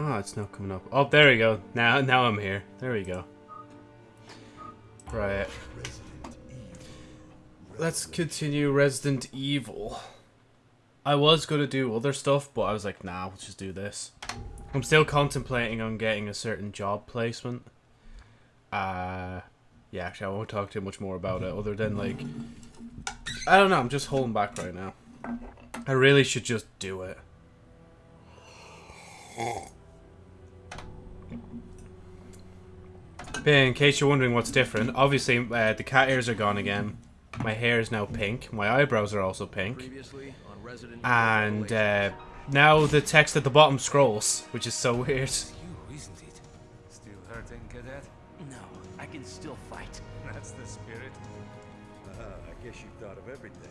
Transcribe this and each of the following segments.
Oh, it's not coming up. Oh, there we go. Now, now I'm here. There we go. Right. Let's continue Resident Evil. I was going to do other stuff, but I was like, nah, let's just do this. I'm still contemplating on getting a certain job placement. Uh, yeah, actually, I won't talk too much more about it, other than, like... I don't know, I'm just holding back right now. I really should just do it. In case you're wondering what's different, obviously uh, the cat ears are gone again. My hair is now pink. My eyebrows are also pink. And uh, now the text at the bottom scrolls, which is so weird. You, isn't it? Still hurting, cadet? No, I can still fight. That's the spirit. Uh, I guess you've thought of everything.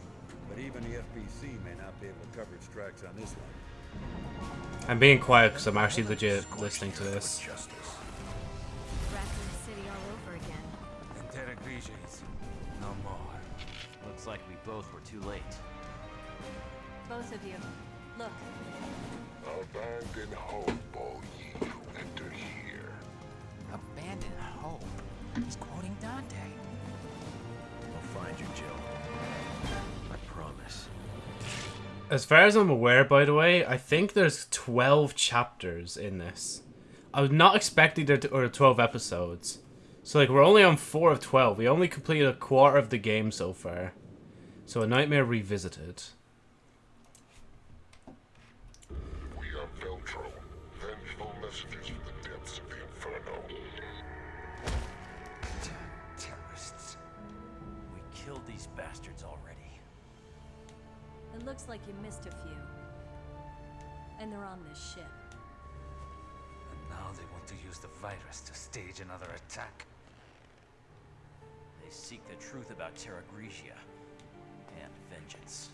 But even the FBC may not be able to cover its tracks on this one. I'm being quiet because I'm actually legit listening to this. Both were too late. Both of you. Look. Abandon hope, all ye who enter here. Abandon hope. He's quoting Dante. I'll find you, Jill. I promise. As far as I'm aware, by the way, I think there's 12 chapters in this. I was not expecting there to, or 12 episodes. So, like, we're only on 4 of 12. We only completed a quarter of the game so far. So, A Nightmare Revisited. We are Veltro, vengeful messengers from the depths of the Inferno. Terrorists. We killed these bastards already. It looks like you missed a few. And they're on this ship. And now they want to use the virus to stage another attack. They seek the truth about Terra Grigia and vengeance.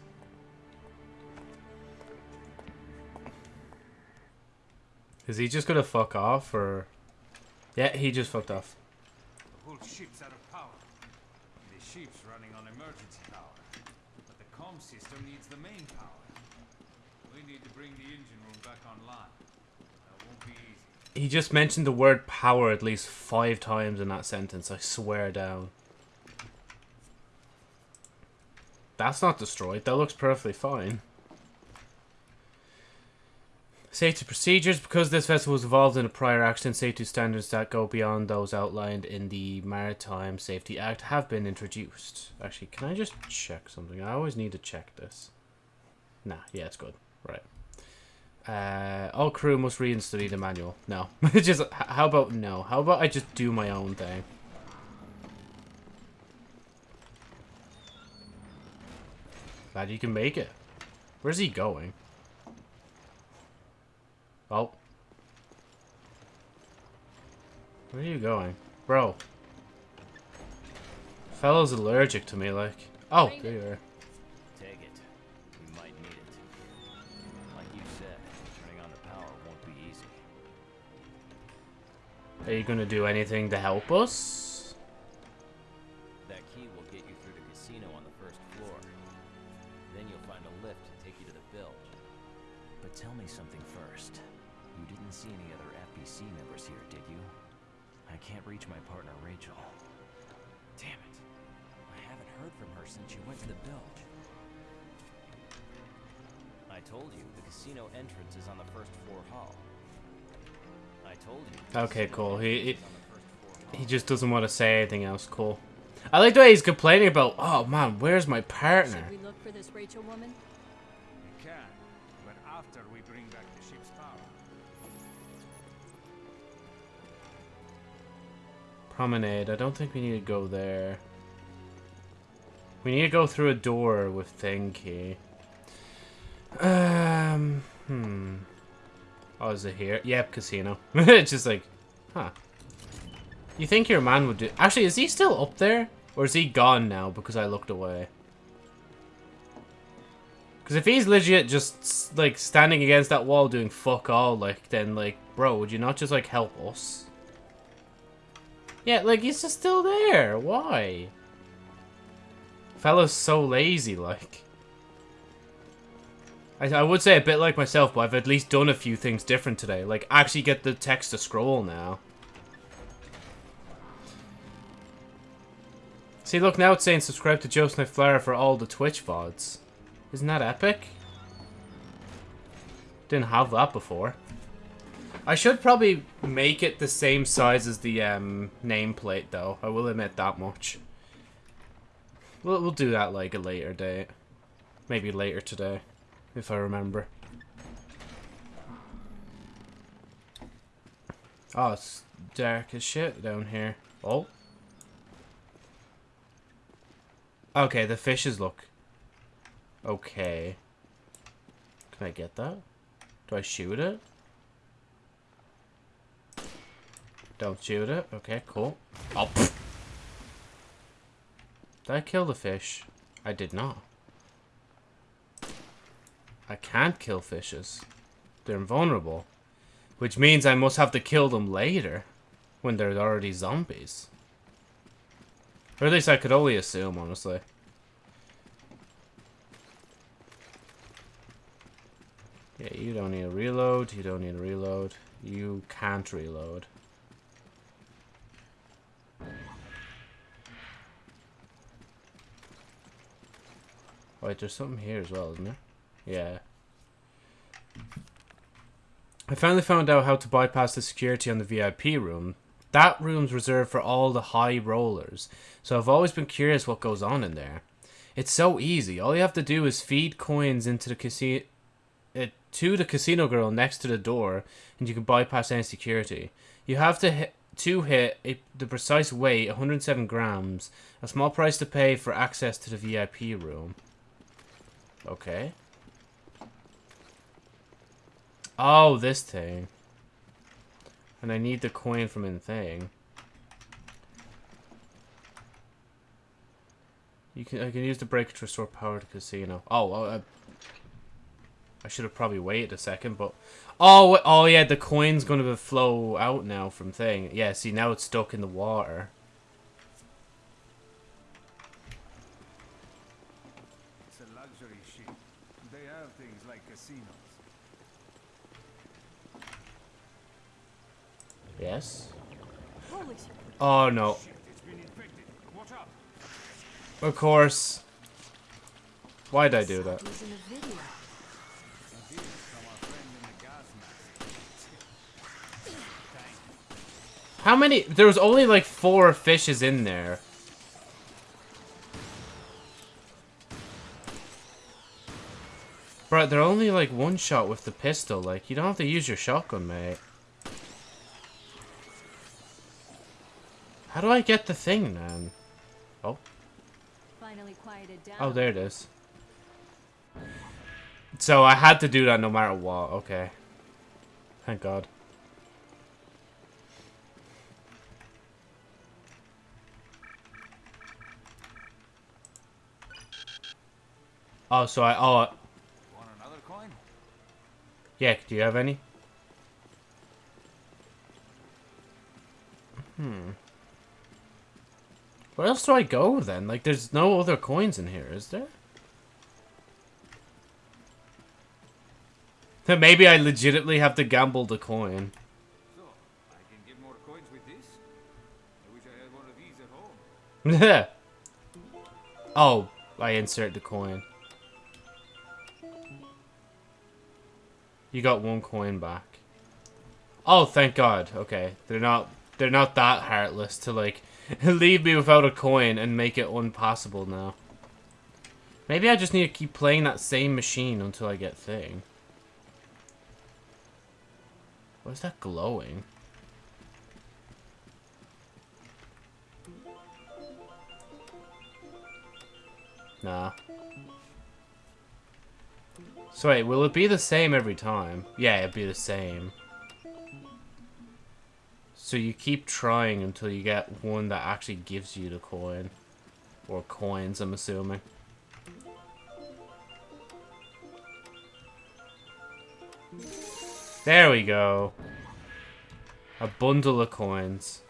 Is he just gonna fuck off, or... Yeah, he just fucked off. The whole ship's out of power. The ship's running on emergency power. But the comm system needs the main power. We need to bring the engine room back online. That won't be easy. He just mentioned the word power at least five times in that sentence, I swear down. That's not destroyed, that looks perfectly fine. Safety procedures. Because this vessel was involved in a prior accident, safety standards that go beyond those outlined in the Maritime Safety Act have been introduced. Actually, can I just check something? I always need to check this. Nah, yeah, it's good. Right. Uh, all crew must read and study the manual. No. just, how about no? How about I just do my own thing? Glad you can make it. Where's he going? Oh. Where are you going? Bro. Fellow's allergic to me, like. Oh, there you are. Take it. We might need it. Like you said, turning on the power won't be easy. Are you gonna do anything to help us? Reach my partner, Rachel. Damn it. I haven't heard from her since she went to the bilge. I told you, the casino entrance is on the first floor hall. I told you. Okay, casino cool. He- he- is on the first floor hall. He just doesn't want to say anything else. Cool. I like the way he's complaining about, oh man, where's my partner? Should we look for this Rachel woman? We can, but after we bring back the ship's Promenade. I don't think we need to go there. We need to go through a door with thing. Um, hmm. Oh, is it here? Yep, casino. it's just like, huh. You think your man would do... Actually, is he still up there? Or is he gone now because I looked away? Because if he's legit just, like, standing against that wall doing fuck all, like, then, like, bro, would you not just, like, help us? Yeah, like, he's just still there. Why? Fellow's so lazy, like. I, I would say a bit like myself, but I've at least done a few things different today. Like, actually get the text to scroll now. See, look, now it's saying subscribe to Joe Sniff Flower for all the Twitch VODs. Isn't that epic? Didn't have that before. I should probably make it the same size as the um, nameplate, though. I will admit that much. We'll, we'll do that like a later date. Maybe later today, if I remember. Oh, it's dark as shit down here. Oh. Okay, the fishes look... Okay. Can I get that? Do I shoot it? Don't it. Okay, cool. Oh, pfft. Did I kill the fish? I did not. I can't kill fishes. They're invulnerable. Which means I must have to kill them later. When they're already zombies. Or at least I could only assume, honestly. Yeah, you don't need a reload. You don't need a reload. You can't reload. Wait, there's something here as well, isn't there? Yeah. I finally found out how to bypass the security on the VIP room. That room's reserved for all the high rollers, so I've always been curious what goes on in there. It's so easy. All you have to do is feed coins into the casino, uh, to the casino girl next to the door, and you can bypass any security. You have to hit to hit a, the precise weight, 107 grams, a small price to pay for access to the VIP room. Okay. Oh, this thing. And I need the coin from in thing. You can I can use the breaker to restore power to casino. Oh, uh, I should have probably waited a second, but oh, oh yeah, the coin's gonna flow out now from thing. Yeah, see now it's stuck in the water. It's a luxury ship. They have things like casinos. Yes. Oh no. Shit, it's been infected. Watch out. Of course. Why'd I do that? Using a video. It is from our friend in the gas mask. How many? There was only like four fishes in there. Bro, they're only like one shot with the pistol. Like, you don't have to use your shotgun, mate. How do I get the thing, man? Oh, Finally quieted down. oh, there it is. So I had to do that no matter what. Okay. Thank God. Oh, so I, oh, Want another coin? yeah, do you have any? Hmm. Where else do I go then? Like, there's no other coins in here, is there? Then maybe I legitimately have to gamble the coin. So, I can get more coins with this? I wish I had one of these at home. oh, I insert the coin. You got one coin back. Oh, thank God. Okay, they're not they're not that heartless to like leave me without a coin and make it impossible now. Maybe I just need to keep playing that same machine until I get thing. What is that glowing? Nah. So wait, will it be the same every time? Yeah, it'd be the same. So you keep trying until you get one that actually gives you the coin. Or coins, I'm assuming. There we go. A bundle of coins.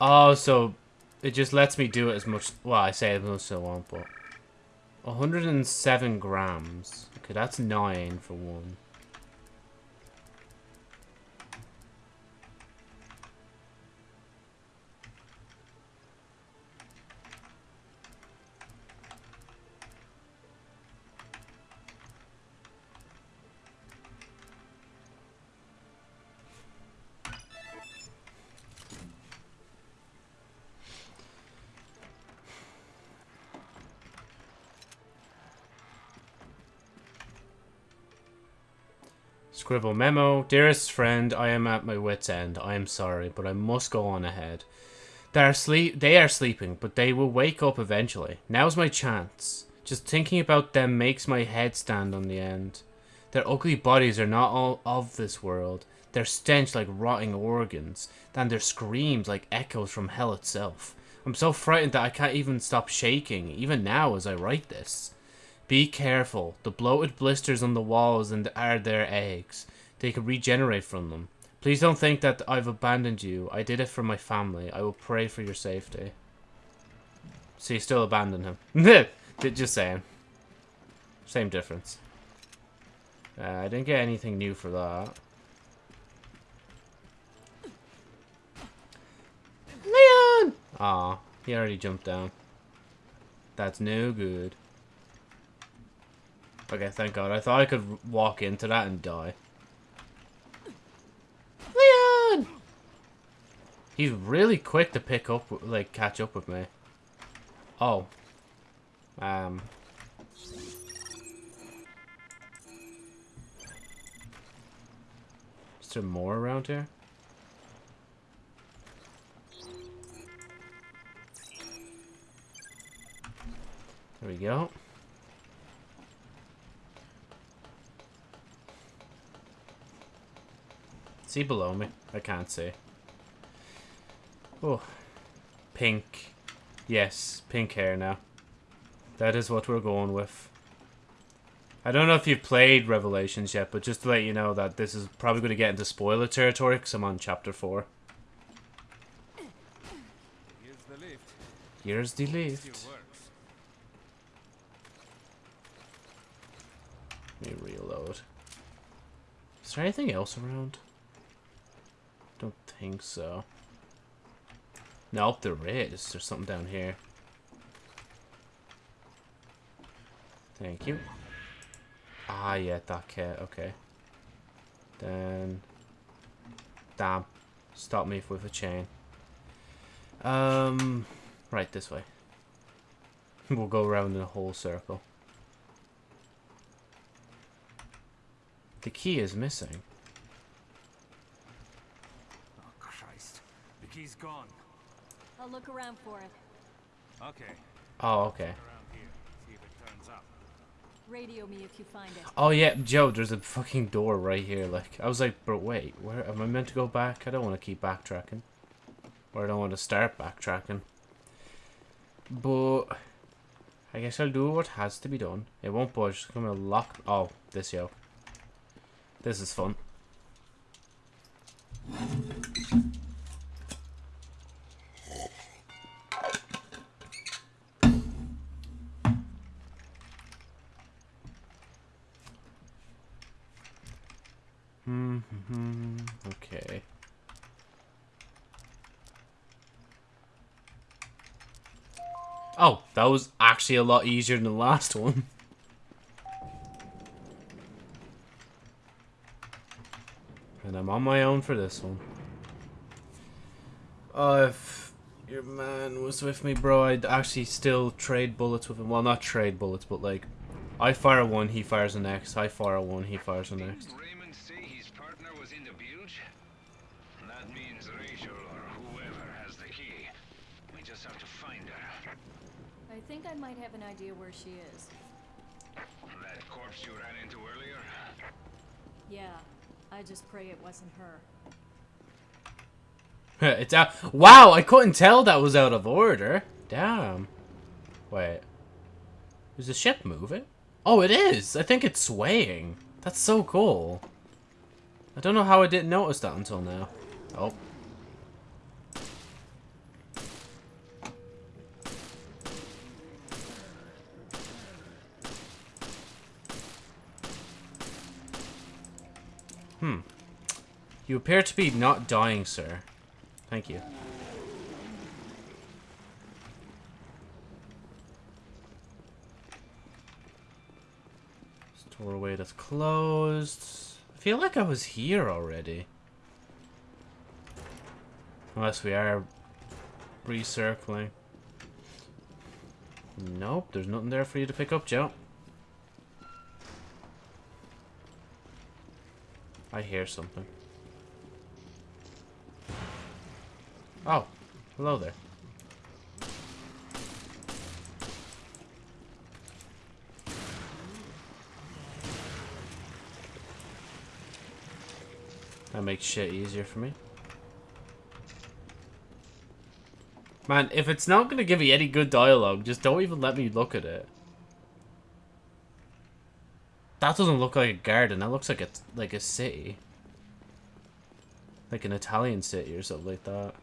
Oh, so it just lets me do it as much. Well, I say as much as I want, but 107 grams. Okay, that's nine for one. Scribble memo. Dearest friend, I am at my wit's end. I am sorry, but I must go on ahead. They are sleep they are sleeping, but they will wake up eventually. Now's my chance. Just thinking about them makes my head stand on the end. Their ugly bodies are not all of this world. Their stench like rotting organs, and their screams like echoes from hell itself. I'm so frightened that I can't even stop shaking, even now as I write this. Be careful. The bloated blisters on the walls and are their eggs. They can regenerate from them. Please don't think that I've abandoned you. I did it for my family. I will pray for your safety. So you still abandoned him. Just saying. Same difference. Uh, I didn't get anything new for that. Leon! Aw, he already jumped down. That's no good. Okay, thank god. I thought I could walk into that and die. Leon! He's really quick to pick up, like, catch up with me. Oh. Um. Is there more around here? There we go. See below me? I can't see. Oh. Pink. Yes, pink hair now. That is what we're going with. I don't know if you've played Revelations yet, but just to let you know that this is probably going to get into spoiler territory because I'm on chapter 4. Here's the lift. Here's the lift. Let me reload. Is there anything else around? Think so. Nope, there is. There's something down here. Thank you. Ah, yeah, that cat. Okay. Then... Damn. Stop me with a chain. Um... Right, this way. we'll go around in a whole circle. The key is missing. Oh, Christ. The key's gone. I'll look around for it. Okay. Oh, okay. Here. See if it turns up. Radio me if you find it. Oh yeah, Joe, there's a fucking door right here. Like, I was like, but wait, where am I meant to go back? I don't want to keep backtracking. Or I don't want to start backtracking. But I guess I'll do what has to be done. It won't budge. It's gonna lock. Oh, this yo. This is fun. Mm-hmm. Okay. Oh, that was actually a lot easier than the last one. And I'm on my own for this one. Oh, if your man was with me, bro, I'd actually still trade bullets with him. Well, not trade bullets, but like, I fire one, he fires the next. I fire one, he fires the next. us and her. it's out. Wow, I couldn't tell that was out of order. Damn. Wait. Is the ship moving? Oh, it is. I think it's swaying. That's so cool. I don't know how I didn't notice that until now. Oh. Hmm. You appear to be not dying, sir. Thank you. Doorway that's closed. I feel like I was here already. Unless we are recircling. Nope, there's nothing there for you to pick up, Joe. I hear something. Oh, hello there. That makes shit easier for me. Man, if it's not going to give me any good dialogue, just don't even let me look at it. That doesn't look like a garden. That looks like a, like a city. Like an Italian city or something like that.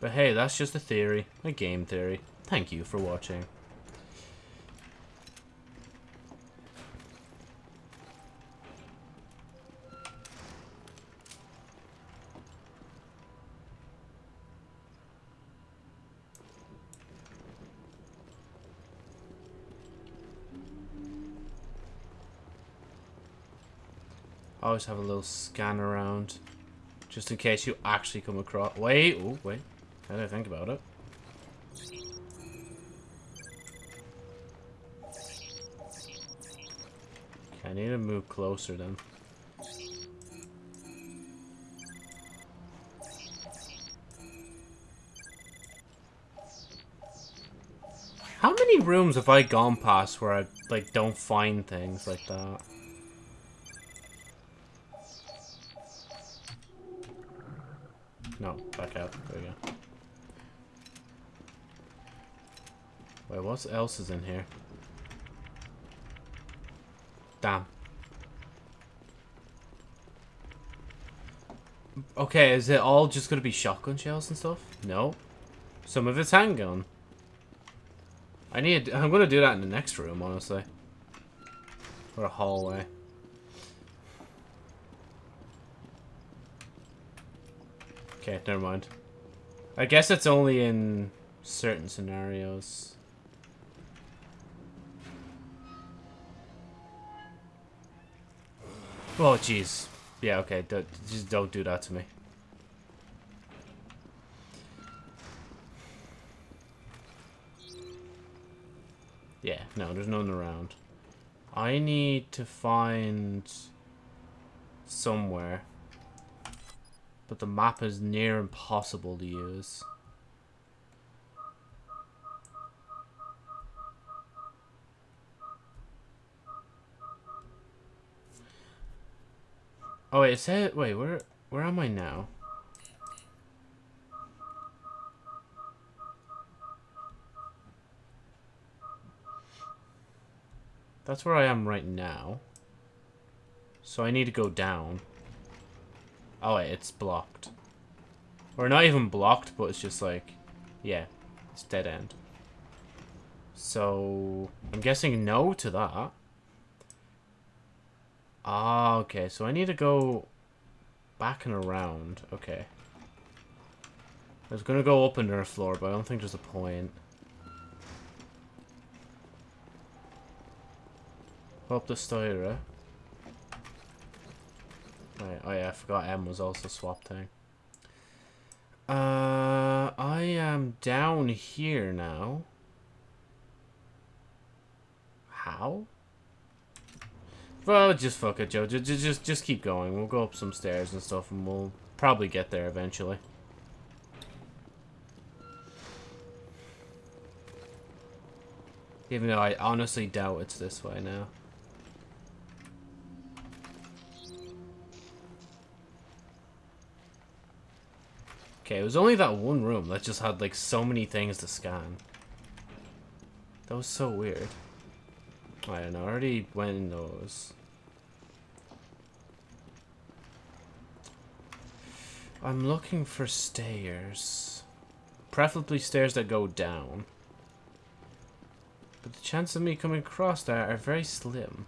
But hey, that's just a theory. A game theory. Thank you for watching. Always have a little scan around. Just in case you actually come across... Wait, oh, wait. How do I think about it? I need to move closer then. How many rooms have I gone past where I, like, don't find things like that? No, back out. There we go. Wait, what else is in here? Damn. Okay, is it all just gonna be shotgun shells and stuff? No. Some of it's handgun. I need. I'm gonna do that in the next room, honestly. Or a hallway. Okay, never mind. I guess it's only in certain scenarios. Oh, jeez. Yeah, okay. Don't, just don't do that to me. Yeah, no, there's none around. I need to find somewhere. But the map is near impossible to use. Oh wait, it said wait, where where am I now? That's where I am right now. So I need to go down. Oh wait, it's blocked. Or not even blocked, but it's just like, yeah, it's dead end. So, I'm guessing no to that. Ah, okay, so I need to go back and around. Okay. I was gonna go up under a floor, but I don't think there's a point. Up the stair. Right, oh yeah, I forgot M was also swap thing. Uh, I am down here now. How? Well, just fuck it, Joe. Just, just, just keep going. We'll go up some stairs and stuff, and we'll probably get there eventually. Even though I honestly doubt it's this way now. Okay, it was only that one room that just had like so many things to scan. That was so weird. I I already went in those. I'm looking for stairs. Preferably stairs that go down. But the chance of me coming across there are very slim.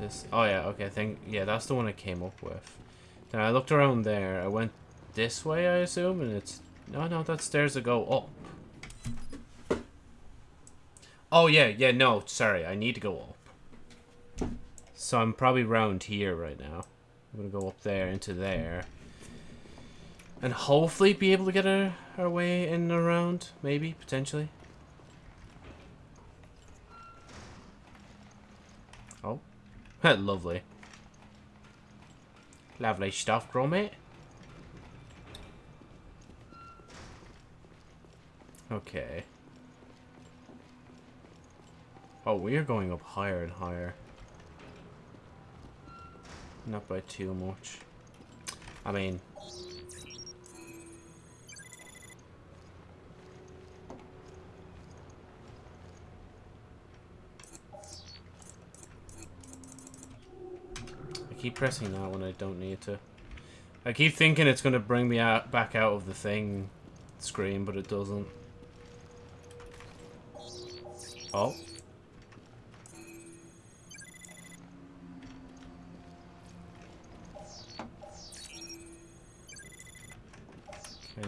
This. Oh yeah. Okay. I think yeah. That's the one I came up with. Then I looked around there. I went this way, I assume, and it's no, no. That's stairs that go up. Oh yeah, yeah. No, sorry. I need to go up. So I'm probably round here right now. I'm gonna go up there into there. And hopefully be able to get our, our way in and around. Maybe, potentially. Oh. Lovely. Lovely stuff, Gromit. Okay. Oh, we're going up higher and higher. Not by too much. I mean... I keep pressing that when I don't need to. I keep thinking it's going to bring me out back out of the thing screen, but it doesn't. Oh.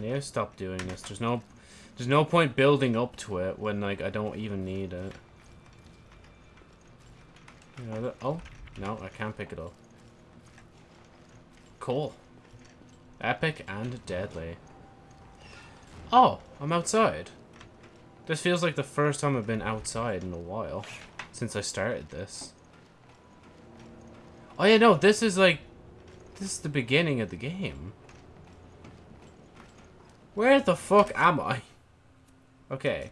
Need to stop doing this. There's no there's no point building up to it when like I don't even need it. You know that oh no, I can't pick it up. Cool. Epic and deadly. Oh, I'm outside. This feels like the first time I've been outside in a while. Since I started this. Oh yeah, no, this is like... This is the beginning of the game. Where the fuck am I? Okay.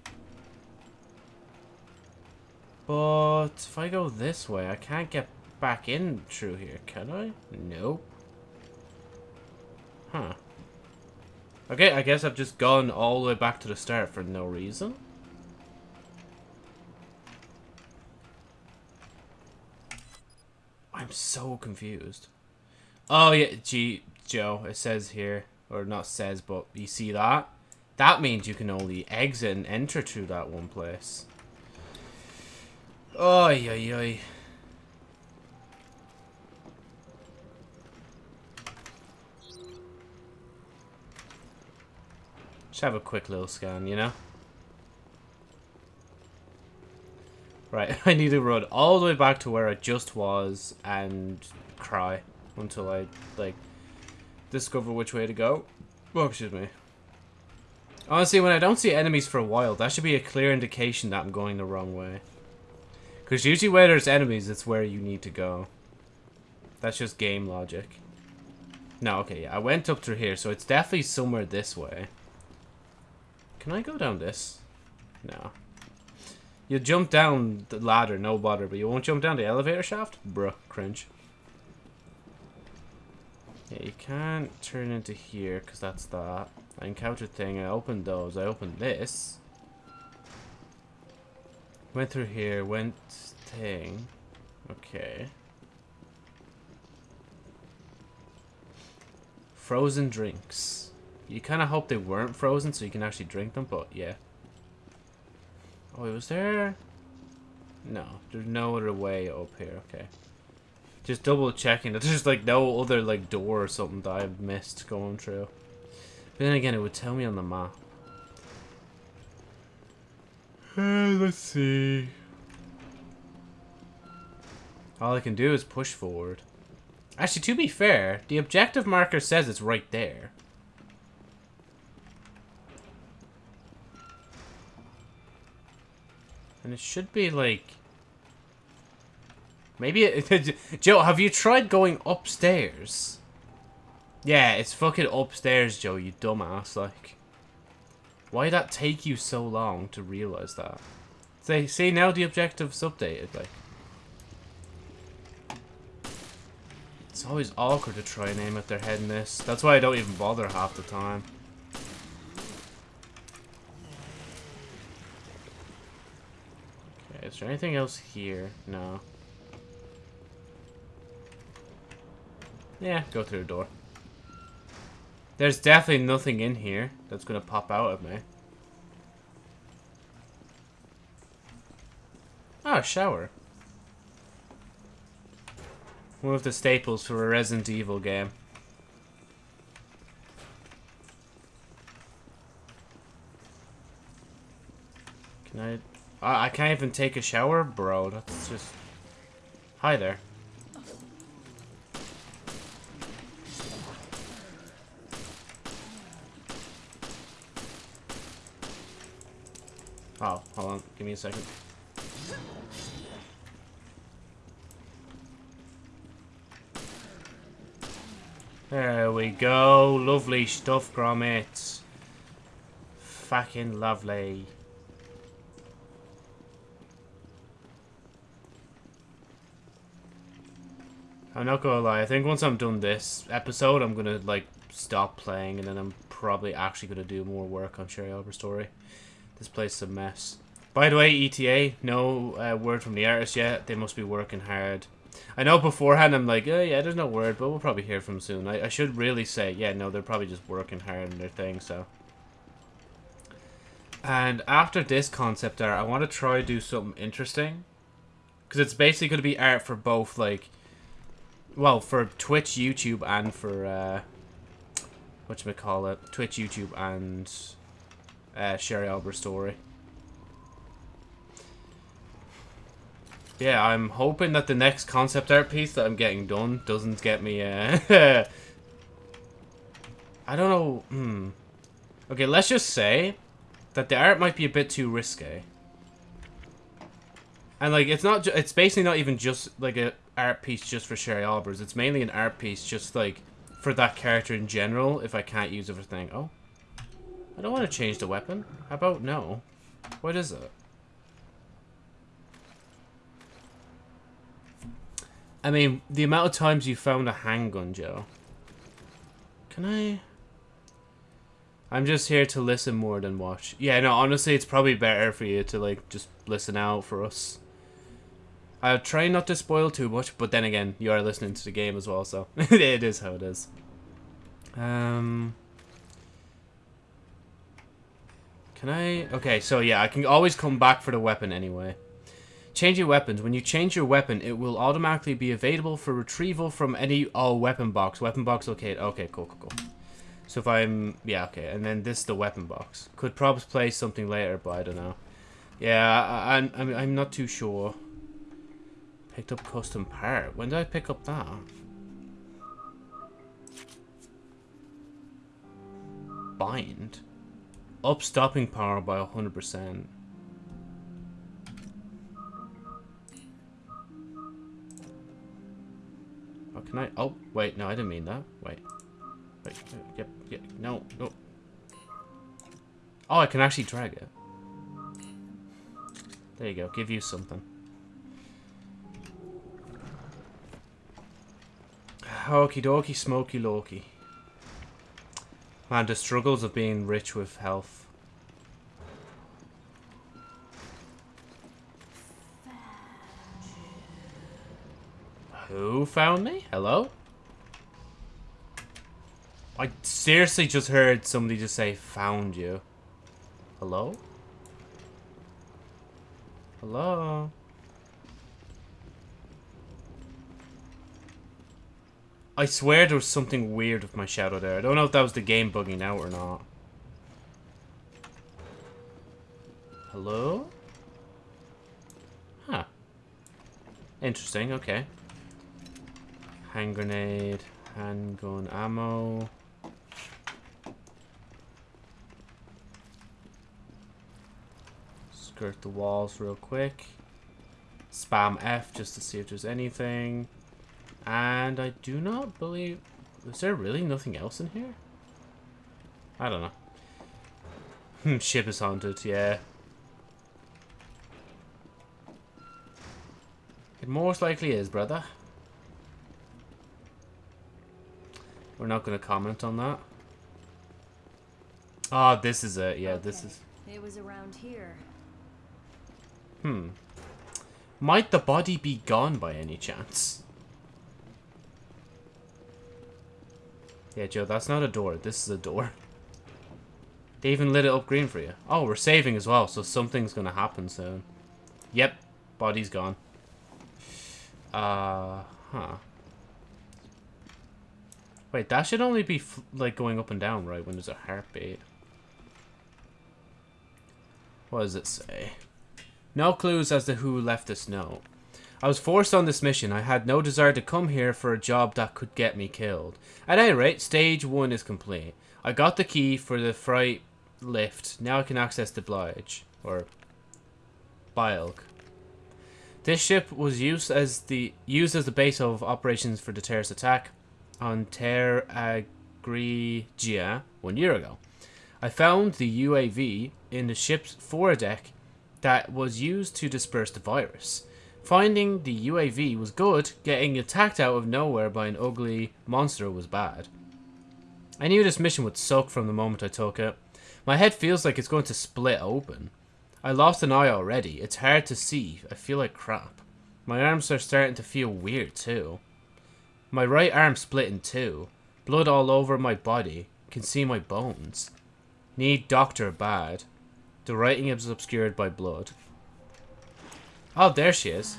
But if I go this way, I can't get back in through here, can I? Nope. Huh. Okay, I guess I've just gone all the way back to the start for no reason. I'm so confused. Oh, yeah, gee, Joe, it says here, or not says, but you see that? That means you can only exit and enter through that one place. Oy, oy, oy. Just have a quick little scan, you know? Right, I need to run all the way back to where I just was and cry until I, like, discover which way to go. Oh, excuse me. Honestly, when I don't see enemies for a while, that should be a clear indication that I'm going the wrong way. Because usually where there's enemies, it's where you need to go. That's just game logic. No, okay, yeah, I went up through here, so it's definitely somewhere this way. Can I go down this? No. You jump down the ladder, no bother, but you won't jump down the elevator shaft? Bruh, cringe. Yeah, you can't turn into here, because that's that. I encountered thing, I opened those, I opened this. Went through here, went thing. Okay. Frozen drinks. You kind of hope they weren't frozen so you can actually drink them, but yeah. Oh, it was there... No, there's no other way up here, okay. Just double checking that there's like no other like door or something that I've missed going through. But then again, it would tell me on the map. Uh, let's see. All I can do is push forward. Actually, to be fair, the objective marker says it's right there. And it should be like... Maybe it... Joe, have you tried going upstairs? Yeah, it's fucking upstairs, Joe, you dumbass, like... Why'd that take you so long to realize that? Say, see, now the objective's updated, like... It's always awkward to try and aim at their head in this. That's why I don't even bother half the time. Okay, is there anything else here? No. Yeah, go through the door. There's definitely nothing in here that's going to pop out at me. Oh, shower. One of the staples for a Resident Evil game. Can. I I can't even take a shower? Bro, that's just... Hi there. Oh, hold on. Give me a second. There we go. Lovely stuff, Grommets. Fucking lovely. I'm not gonna lie, I think once I'm done this episode, I'm gonna, like, stop playing, and then I'm probably actually gonna do more work on Sherry Albert Story. This place is a mess. By the way, ETA, no uh, word from the artist yet. They must be working hard. I know beforehand I'm like, oh yeah, there's no word, but we'll probably hear from soon. I, I should really say, yeah, no, they're probably just working hard on their thing, so. And after this concept art, I want to try to do something interesting. Because it's basically going to be art for both, like, well, for Twitch, YouTube, and for, uh, whatchamacallit, Twitch, YouTube, and uh, Sherry Albert story. Yeah, I'm hoping that the next concept art piece that I'm getting done doesn't get me, uh... I don't know, hmm. Okay, let's just say that the art might be a bit too risque. And, like, it's not, it's basically not even just, like, a art piece just for Sherry Albers. It's mainly an art piece just, like, for that character in general, if I can't use everything. Oh. I don't want to change the weapon. How about no? What is it? I mean, the amount of times you found a handgun, Joe. Can I... I'm just here to listen more than watch. Yeah, no, honestly, it's probably better for you to, like, just listen out for us. I'll try not to spoil too much, but then again, you are listening to the game as well, so it is how it is. Um... Can I... Okay, so yeah, I can always come back for the weapon anyway. Change your weapons. When you change your weapon, it will automatically be available for retrieval from any... Oh, weapon box. Weapon box okay. Okay, cool, cool, cool. So if I'm... Yeah, okay. And then this is the weapon box. Could probably play something later, but I don't know. Yeah, I, I'm, I'm, I'm not too sure. Picked up custom part. When did I pick up that? Bind? Up stopping power by 100%. Oh, can I? Oh, wait, no, I didn't mean that. Wait. Wait, yep, yep, no, no. Oh, I can actually drag it. There you go, give you something. Okie dokie, smoky Loki. Man, the struggles of being rich with health. Who found me? Hello? I seriously just heard somebody just say, found you. Hello? Hello? I swear there was something weird with my shadow there. I don't know if that was the game bugging out or not. Hello? Huh. Interesting, okay. Hand grenade, handgun ammo. Skirt the walls real quick. Spam F just to see if there's anything. And I do not believe... Is there really nothing else in here? I don't know. Hmm, ship is haunted, yeah. It most likely is, brother. We're not going to comment on that. Oh, this is it. Yeah, okay. this is... It was around here. Hmm. Might the body be gone by any chance? Yeah, Joe, that's not a door. This is a door. They even lit it up green for you. Oh, we're saving as well, so something's gonna happen soon. Yep, body's gone. Uh, huh. Wait, that should only be like going up and down, right? When there's a heartbeat. What does it say? No clues as to who left this note. I was forced on this mission. I had no desire to come here for a job that could get me killed. At any rate, stage one is complete. I got the key for the freight lift. Now I can access the Blige. Or Bilg. This ship was used as the used as the base of operations for the terrorist attack on Ter Agrigia one year ago. I found the UAV in the ship's foredeck that was used to disperse the virus. Finding the UAV was good, getting attacked out of nowhere by an ugly monster was bad. I knew this mission would suck from the moment I took it. My head feels like it's going to split open. I lost an eye already. It's hard to see. I feel like crap. My arms are starting to feel weird too. My right arm split in two. Blood all over my body. Can see my bones. Need doctor bad. The writing is obscured by blood. Oh, there she is.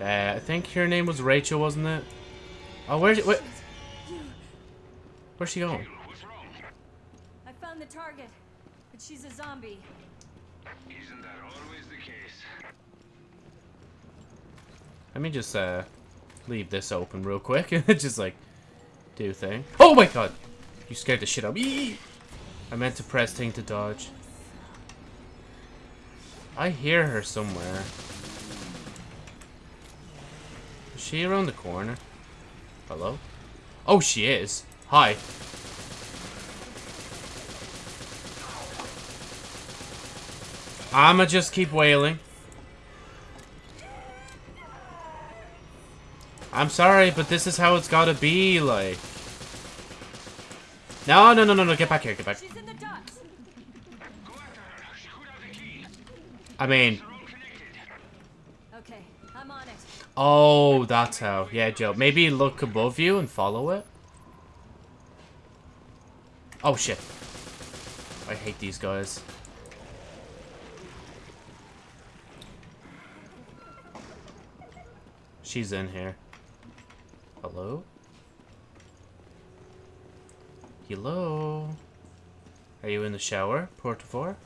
Uh, I think her name was Rachel, wasn't it? Oh, where's she? Where's she going? I found the target, but she's a zombie. Isn't that always the case? Let me just uh leave this open real quick. and just like do thing. Oh my god! You scared the shit out of me. I meant to press thing to dodge. I hear her somewhere. Is she around the corner? Hello? Oh, she is. Hi. I'ma just keep wailing. I'm sorry, but this is how it's gotta be, like. No, no, no, no, no, get back here, get back in the docks. Go after her. She could have the key. I mean, They're all connected. Okay, I'm on it. oh, that's how. Yeah, Joe. Maybe look above you and follow it. Oh, shit. I hate these guys. She's in here. Hello? Hello? Are you in the shower, Port four?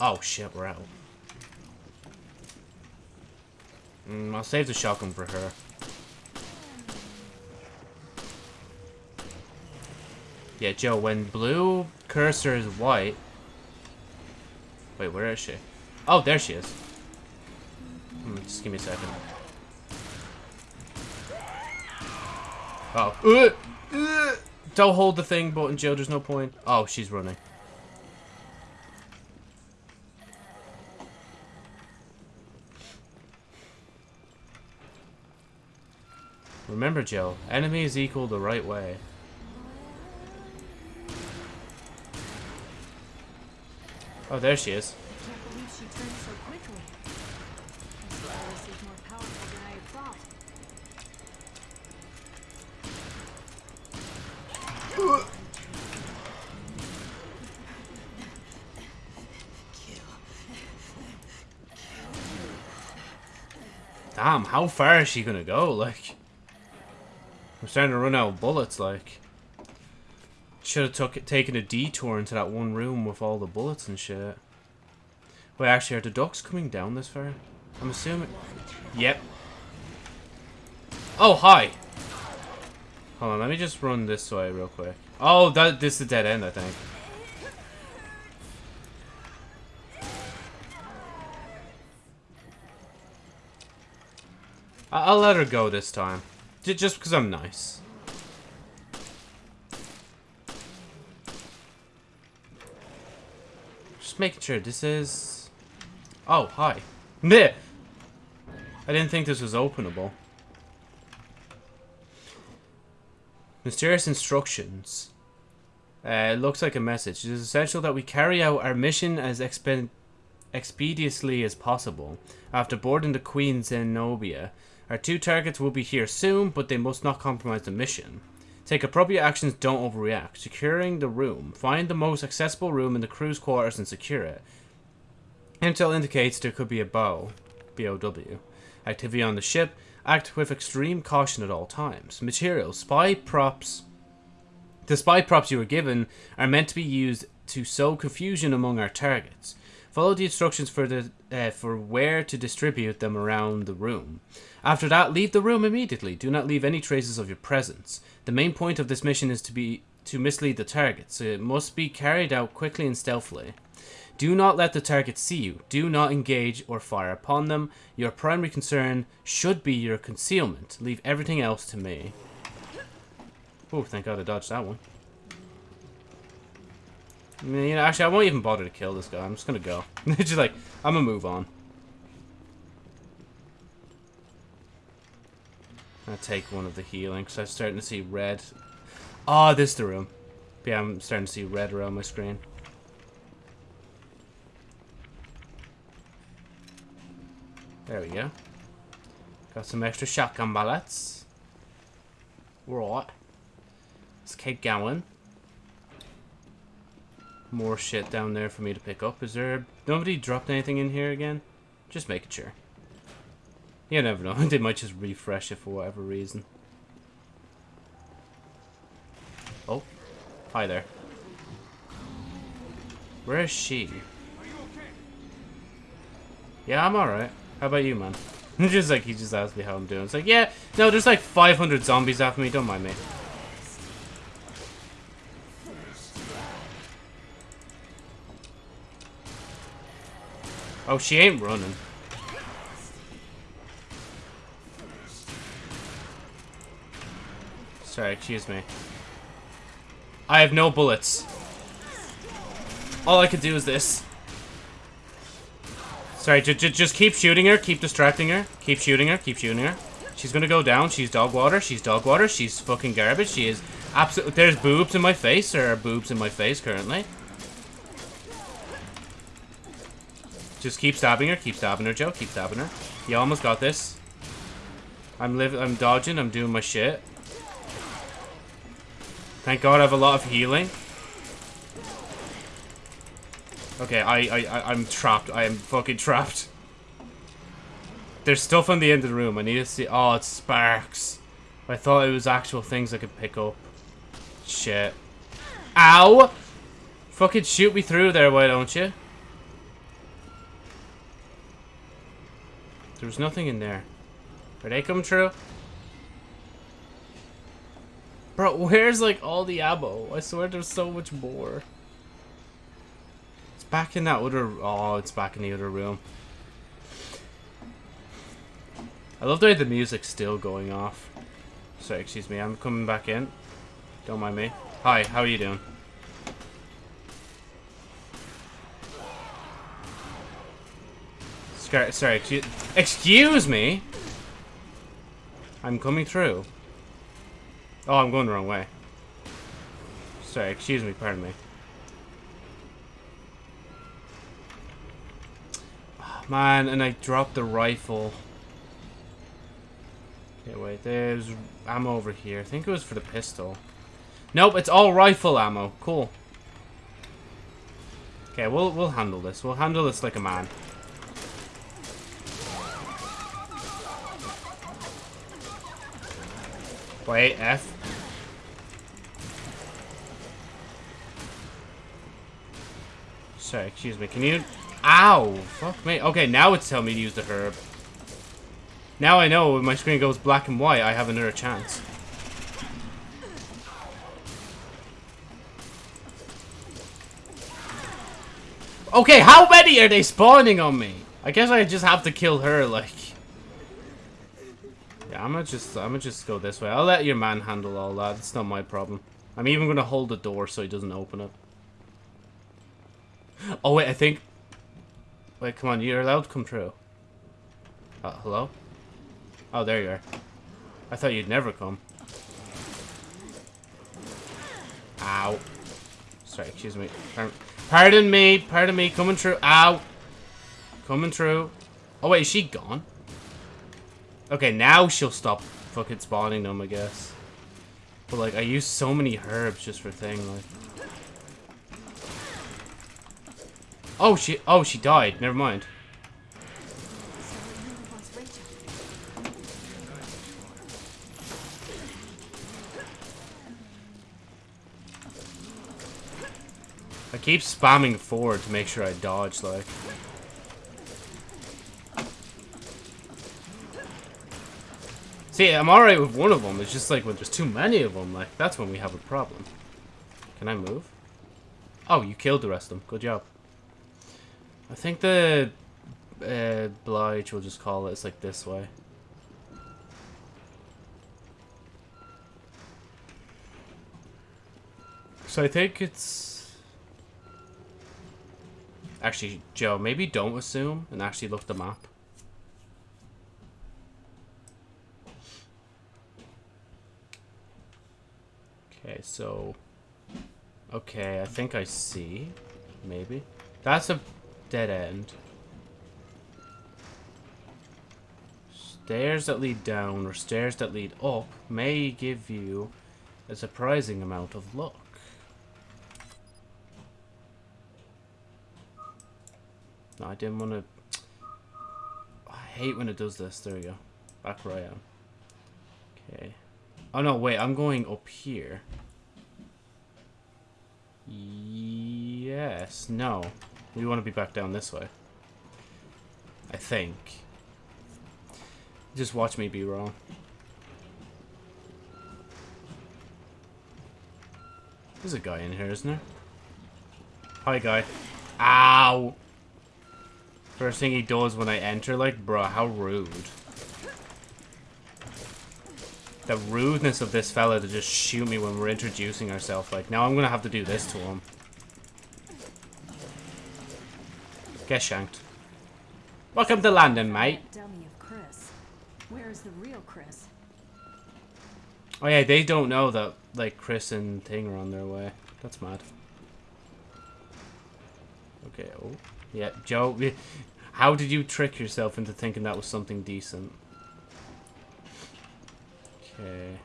Oh shit, we're out. Mm, I'll save the shotgun for her. Yeah, Joe, when blue cursor is white... Wait, where is she? Oh, there she is. Hmm, just give me a second. Oh. Uh, uh, don't hold the thing button, Joe. There's no point. Oh, she's running. Remember, Joe, enemy is equal the right way. Oh, there she is. Damn, how far is she gonna go? Like, I'm starting to run out of bullets. Like, should have took taken a detour into that one room with all the bullets and shit. Wait, actually, are the ducks coming down this far? I'm assuming. Yep. Oh, hi. Hold on, let me just run this way real quick. Oh, that this is a dead end, I think. I'll let her go this time. Just because I'm nice. Just making sure this is... Oh, hi. Meh! I didn't think this was openable. Mysterious instructions. Uh, it looks like a message. It is essential that we carry out our mission as expe expeditiously as possible. After boarding the Queen Zenobia, our two targets will be here soon, but they must not compromise the mission. Take appropriate actions, don't overreact. Securing the room. Find the most accessible room in the crew's quarters and secure it. Intel indicates there could be a bow. B-O-W. Activity on the ship. Act with extreme caution at all times. Materials, spy props. The spy props you were given are meant to be used to sow confusion among our targets. Follow the instructions for the uh, for where to distribute them around the room. After that, leave the room immediately. Do not leave any traces of your presence. The main point of this mission is to be to mislead the targets. It must be carried out quickly and stealthily. Do not let the target see you. Do not engage or fire upon them. Your primary concern should be your concealment. Leave everything else to me. Oh, thank God I dodged that one. I mean, you know, actually, I won't even bother to kill this guy. I'm just gonna go. just like, I'm gonna move on. I'll take one of the healing, because I'm starting to see red. Oh, this is the room. Yeah, I'm starting to see red around my screen. There we go. Got some extra shotgun bullets. Right. Let's keep going. More shit down there for me to pick up. Is there... Nobody dropped anything in here again? Just making sure. You never know. they might just refresh it for whatever reason. Oh. Hi there. Where is she? Yeah, I'm alright. How about you, man? just like, he just asked me how I'm doing. It's like, yeah, no, there's like 500 zombies after me. Don't mind me. Oh, she ain't running. Sorry, excuse me. I have no bullets. All I can do is this. Sorry, just keep shooting her, keep distracting her, keep shooting her, keep shooting her. She's gonna go down, she's dog water, she's dog water, she's fucking garbage, she is absolutely- There's boobs in my face, there are boobs in my face currently. Just keep stabbing her, keep stabbing her, Joe, keep stabbing her. You almost got this. I'm living, I'm dodging, I'm doing my shit. Thank God I have a lot of healing. Okay, I, I, I'm trapped. I am fucking trapped. There's stuff on the end of the room. I need to see. Oh, it's sparks. I thought it was actual things I could pick up. Shit. Ow! Fucking shoot me through there, why don't you? There was nothing in there. Are they come true? Bro, where's like all the ammo? I swear there's so much more. It's back in that other... Oh, it's back in the other room. I love the way the music's still going off. Sorry, excuse me. I'm coming back in. Don't mind me. Hi, how are you doing? Sorry, sorry excuse, me? I'm coming through. Oh, I'm going the wrong way. Sorry, excuse me, pardon me. Oh, man, and I dropped the rifle. Okay, wait, there's ammo over here. I think it was for the pistol. Nope, it's all rifle ammo. Cool. Okay, we'll we'll handle this. We'll handle this like a man. Wait, F. Sorry, excuse me. Can you... Ow! Fuck me. Okay, now it's telling me to use the herb. Now I know when my screen goes black and white, I have another chance. Okay, how many are they spawning on me? I guess I just have to kill her, like... Yeah, I'm gonna just, I'm gonna just go this way. I'll let your man handle all that. It's not my problem. I'm even gonna hold the door so he doesn't open it. Oh, wait, I think... Wait, come on, you're allowed to come through. Uh, hello? Oh, there you are. I thought you'd never come. Ow. Sorry, excuse me. Pardon me, pardon me, coming through. Ow. Coming through. Oh, wait, is she gone? Okay, now she'll stop fucking spawning them, I guess. But, like, I use so many herbs just for thing, like... Oh, she- oh, she died. Never mind. I keep spamming forward to make sure I dodge, like... See, I'm alright with one of them. It's just like when there's too many of them, like, that's when we have a problem. Can I move? Oh, you killed the rest of them. Good job. I think the uh, Blige will just call it. It's like this way. So I think it's... Actually, Joe, maybe don't assume and actually look the map. Okay, so... Okay, I think I see. Maybe. That's a dead end. Stairs that lead down or stairs that lead up may give you a surprising amount of luck. No, I didn't want to... I hate when it does this. There we go. Back where I am. Oh no, wait, I'm going up here. Yes, no. We want to be back down this way. I think. Just watch me be wrong. There's a guy in here, isn't there? Hi, guy. Ow! First thing he does when I enter, like, bruh, how rude. The rudeness of this fella to just shoot me when we're introducing ourselves. Like, now I'm gonna have to do this to him. Get shanked. Welcome to London, mate. Dummy of Chris. Where is the real Chris? Oh yeah, they don't know that, like, Chris and Thing are on their way. That's mad. Okay, oh. Yeah, Joe, how did you trick yourself into thinking that was something decent? Okay.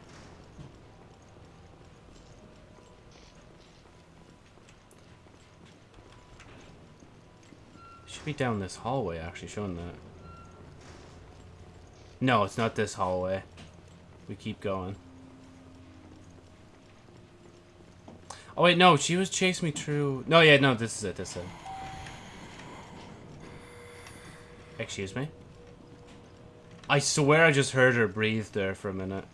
Should be down this hallway, actually, showing that. No, it's not this hallway. We keep going. Oh, wait, no, she was chasing me through... No, yeah, no, this is it, this is it. Excuse me? I swear I just heard her breathe there for a minute.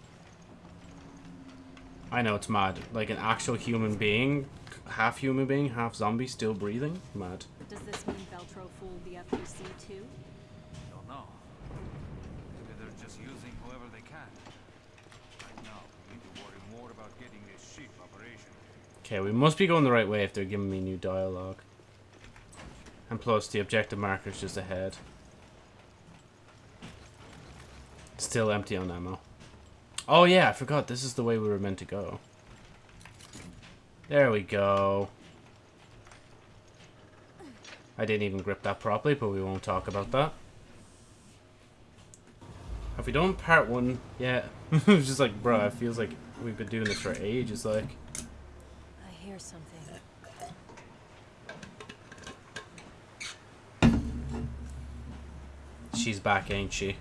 I know, it's mad. Like an actual human being, half human being, half zombie, still breathing? Mad. Does this mean Veltro fooled the FBC too? Don't know. Maybe they're just using whoever they can. Right now, we need to worry more about getting this ship operational. Okay, we must be going the right way if they're giving me new dialogue. And plus, the objective marker's just ahead. Still empty on ammo. Oh yeah, I forgot. This is the way we were meant to go. There we go. I didn't even grip that properly, but we won't talk about that. Have we done part one yet? it's just like, bro, it feels like we've been doing this for ages, like. I hear something. She's back, ain't she?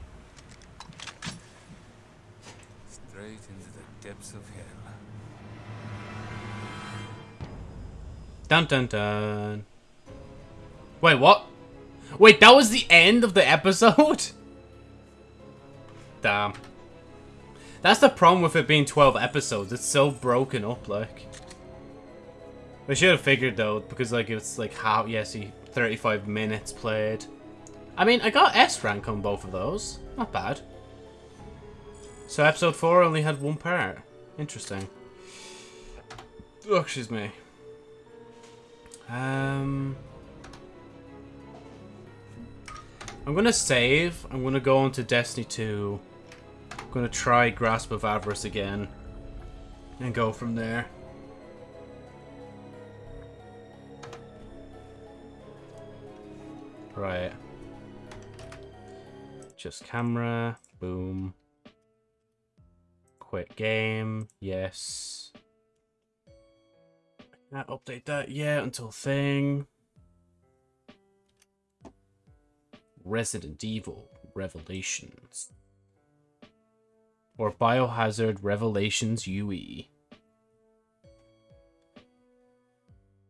Straight into the depths of hell. Dun dun dun. Wait, what? Wait, that was the end of the episode? Damn. That's the problem with it being 12 episodes. It's so broken up, like. I should have figured, though, because, like, it's, like, how... Yes, he... 35 minutes played. I mean, I got S rank on both of those. Not bad. So episode 4 only had one part. Interesting. Oh, excuse me. Um... I'm gonna save. I'm gonna go on to Destiny 2. I'm gonna try Grasp of Avarice again. And go from there. Right. Just camera. Boom. Quit game. Yes. Can't update that yet until thing. Resident Evil Revelations. Or Biohazard Revelations UE.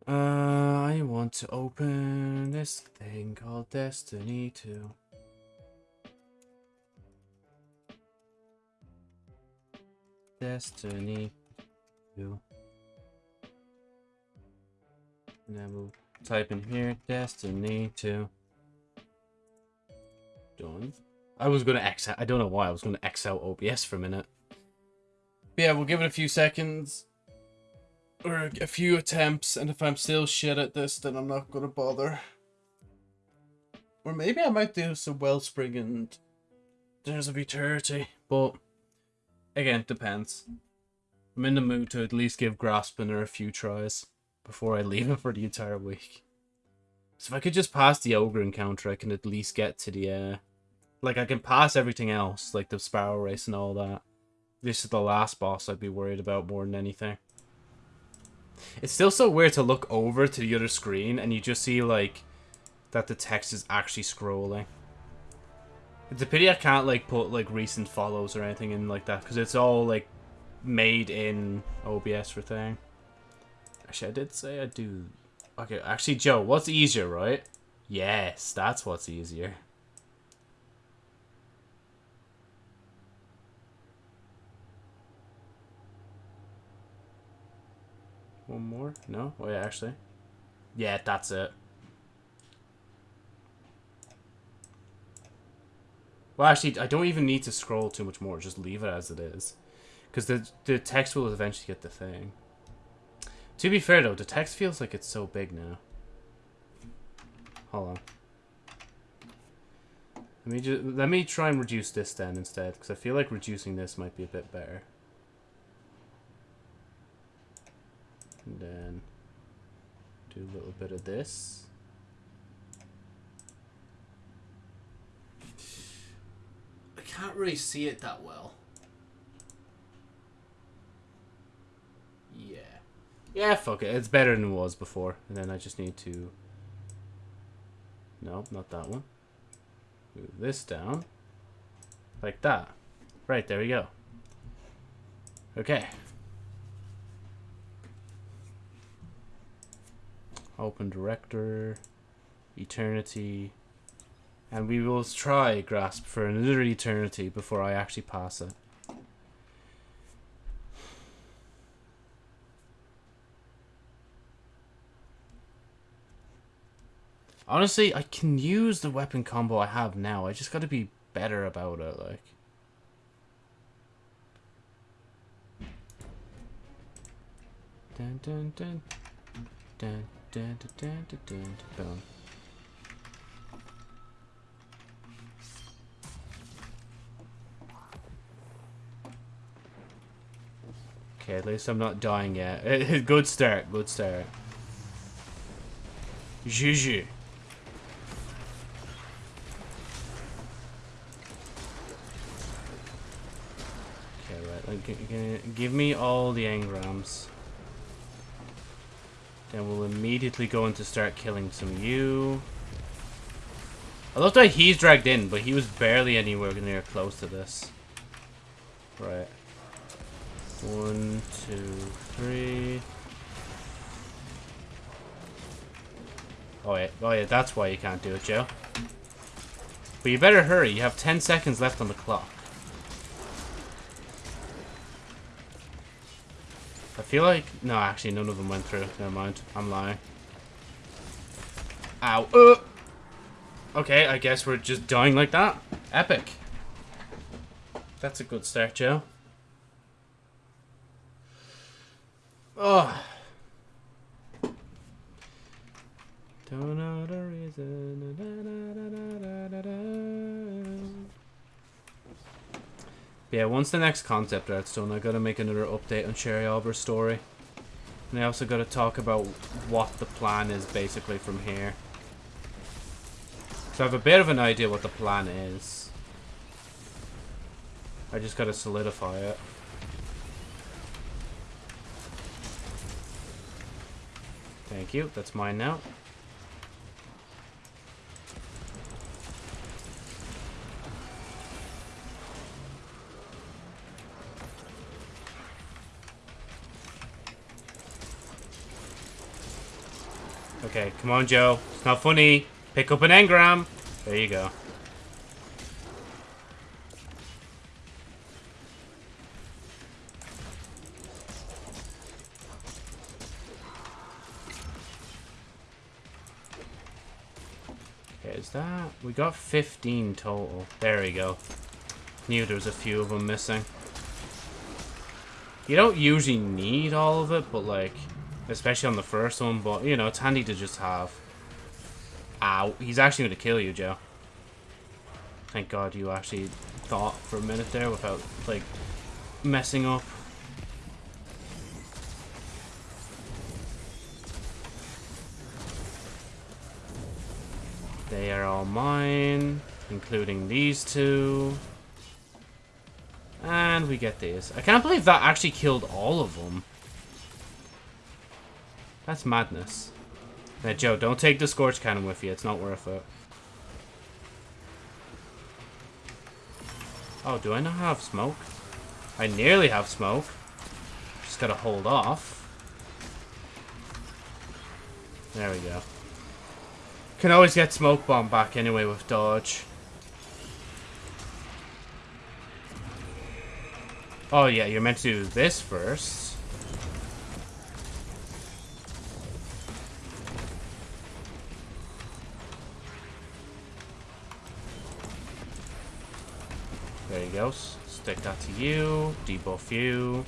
Uh, I want to open this thing called Destiny 2. Destiny 2. And then we'll type in here Destiny 2. Done. I was gonna X out. I don't know why. I was gonna X out OBS for a minute. But yeah, we'll give it a few seconds. Or a few attempts, and if I'm still shit at this, then I'm not gonna bother. Or maybe I might do some Wellspring and Dares of Eternity, but again, depends. I'm in the mood to at least give Graspinner a few tries before I leave him for the entire week. So if I could just pass the Ogre encounter, I can at least get to the, uh... Like, I can pass everything else, like the Sparrow Race and all that. This is the last boss I'd be worried about more than anything. It's still so weird to look over to the other screen and you just see, like, that the text is actually scrolling. It's a pity I can't, like, put, like, recent follows or anything in like that, because it's all, like, made in OBS for thing. Actually, I did say I do... Okay, actually, Joe, what's easier, right? Yes, that's what's easier. One more? No? Oh, Wait, actually. Yeah, that's it. Well, actually, I don't even need to scroll too much more. Just leave it as it is. Because the, the text will eventually get the thing. To be fair, though, the text feels like it's so big now. Hold on. Let me just let me try and reduce this then instead, because I feel like reducing this might be a bit better. And then do a little bit of this. Can't really see it that well. Yeah. Yeah, fuck it. It's better than it was before. And then I just need to... No, not that one. Move this down. Like that. Right, there we go. Okay. Open director. Eternity. And we will try Grasp for another eternity before I actually pass it. Honestly, I can use the weapon combo I have now. I just gotta be better about it, like. Dun dun dun. Dun dun dun dun dun dun dun. Okay, at least I'm not dying yet. good start, good start. Juju. Give me all the engrams. Then we'll immediately go into start killing some you. I love that he's dragged in, but he was barely anywhere near close to this. Right. One, two, three. Oh yeah, oh yeah, that's why you can't do it, Joe. But you better hurry, you have 10 seconds left on the clock. I feel like... No, actually, none of them went through. Never mind. I'm lying. Ow. Uh! Okay, I guess we're just dying like that. Epic. That's a good start, Joe. Oh. Don't know the reason. Da, da, da, da, da, da. Yeah, once the next concept art's done, I gotta make another update on Sherry Albert's story. And I also gotta talk about what the plan is basically from here. So I have a bit of an idea what the plan is. I just gotta solidify it. Thank you, that's mine now. Okay, come on, Joe. It's not funny. Pick up an engram. There you go. Is that... We got 15 total. There we go. Knew there was a few of them missing. You don't usually need all of it, but like... Especially on the first one, but, you know, it's handy to just have. Ow. He's actually going to kill you, Joe. Thank God you actually thought for a minute there without, like, messing up. They are all mine, including these two. And we get these. I can't believe that actually killed all of them. That's madness. Now, Joe, don't take the Scorch Cannon with you. It's not worth it. Oh, do I not have smoke? I nearly have smoke. Just gotta hold off. There we go. Can always get smoke bomb back anyway with dodge. Oh yeah, you're meant to do this first. There you go. Stick that to you. Debuff you.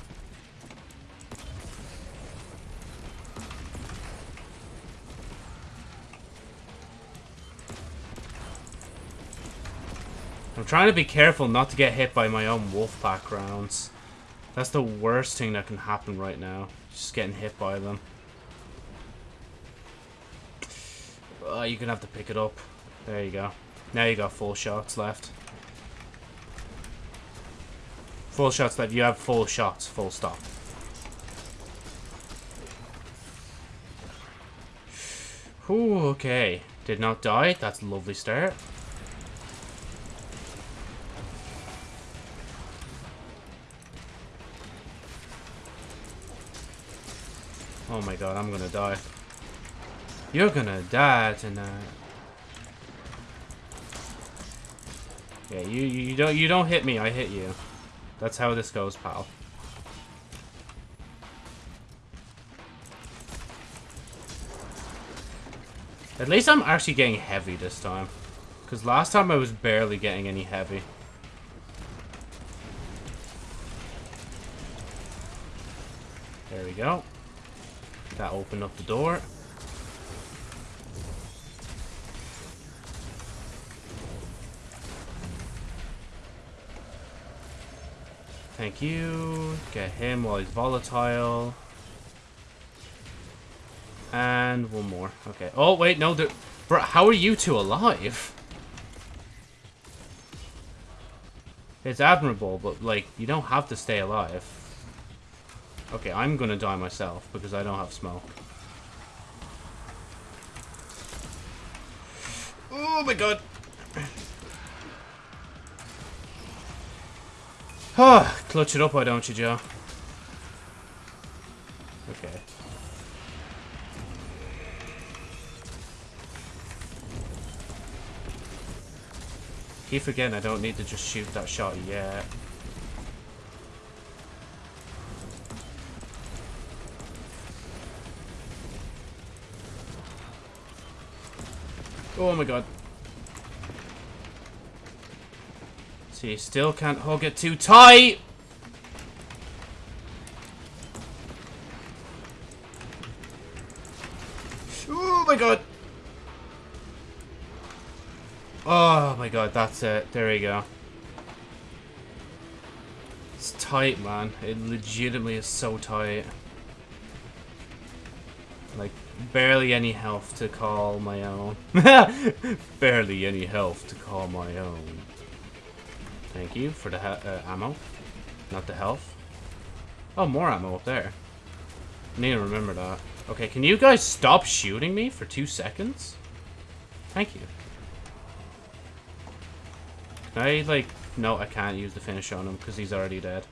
I'm trying to be careful not to get hit by my own wolf pack rounds. That's the worst thing that can happen right now. Just getting hit by them. Uh, you're gonna have to pick it up. There you go. Now you got four shots left. Full shots left. You have full shots. Full stop. Ooh, okay. Did not die. That's a lovely start. Oh my god, I'm gonna die. You're gonna die tonight. Yeah, you you don't you don't hit me, I hit you. That's how this goes, pal. At least I'm actually getting heavy this time. Because last time I was barely getting any heavy. There we go. That opened up the door. Thank you. Get him while he's volatile. And one more. Okay. Oh, wait, no. Bro, how are you two alive? It's admirable, but, like, you don't have to stay alive. Okay, I'm gonna die myself because I don't have smoke. Oh my god! Ah, clutch it up, why don't you, Joe? Okay. Keep forgetting I don't need to just shoot that shot yet. Oh my god. See, still can't hug it too tight! Oh my god! Oh my god, that's it. There we go. It's tight, man. It legitimately is so tight. Like, barely any health to call my own. barely any health to call my own. Thank you for the uh, ammo. Not the health. Oh, more ammo up there. I need to remember that. Okay, can you guys stop shooting me for two seconds? Thank you. Can I, like... No, I can't use the finish on him because he's already dead.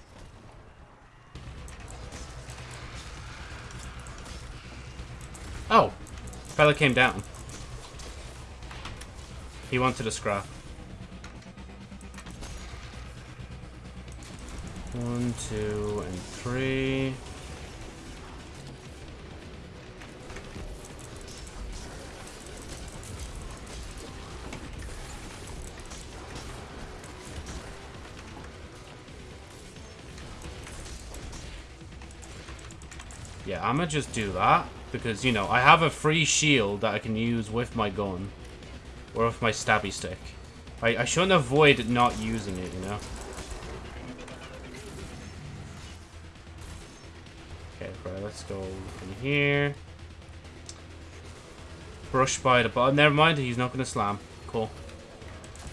Oh. Fella came down. He wanted a scrap. One, two, and three. Yeah, I'm gonna just do that. Because, you know, I have a free shield that I can use with my gun. Or with my stabby stick. I, I shouldn't avoid not using it, you know? Let's go in here. Brush by the bottom. Never mind, he's not going to slam. Cool.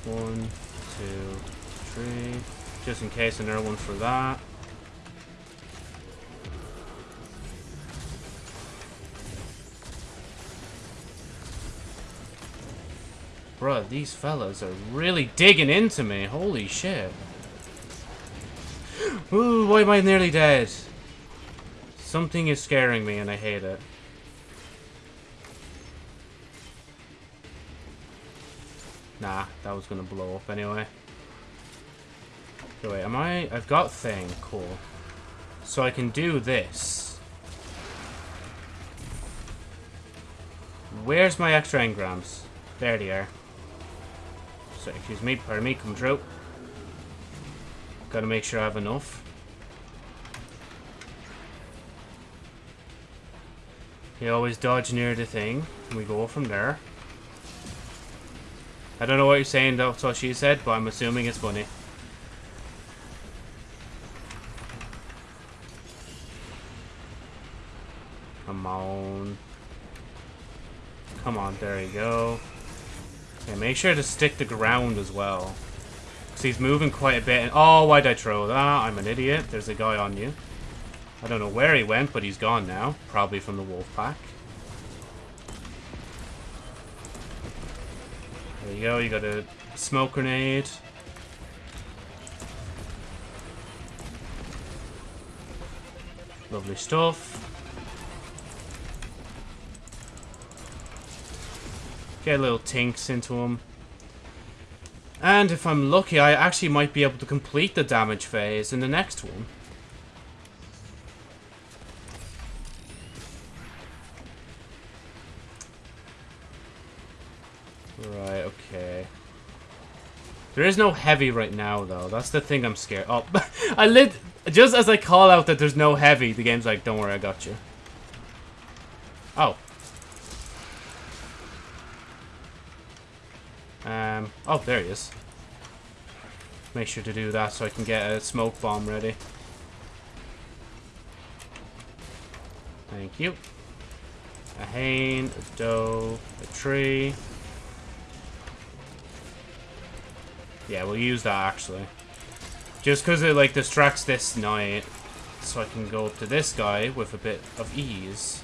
One, two, three. Just in case another one for that. Bruh, these fellas are really digging into me. Holy shit. Ooh, why am I nearly dead? Something is scaring me and I hate it. Nah, that was gonna blow up anyway. Wait, am I... I've got thing. Cool. So I can do this. Where's my extra engrams? There they are. So, excuse me, pardon me, come through. Gotta make sure I have enough. You always dodge near the thing, and we go from there. I don't know what you're saying, that's what she said, but I'm assuming it's funny. Come on. Come on, there you go. Okay, make sure to stick the ground as well. Because he's moving quite a bit. And, oh, why'd I throw that? I'm an idiot. There's a guy on you. I don't know where he went, but he's gone now. Probably from the wolf pack. There you go. You got a smoke grenade. Lovely stuff. Get a little tinks into him. And if I'm lucky, I actually might be able to complete the damage phase in the next one. Right, okay. There is no heavy right now, though. That's the thing I'm scared. Oh, I lit... Just as I call out that there's no heavy, the game's like, don't worry, I got you. Oh. Um, oh, there he is. Make sure to do that so I can get a smoke bomb ready. Thank you. A hane, a doe, a tree. Yeah, we'll use that actually. Just because it like distracts this knight. So I can go up to this guy with a bit of ease.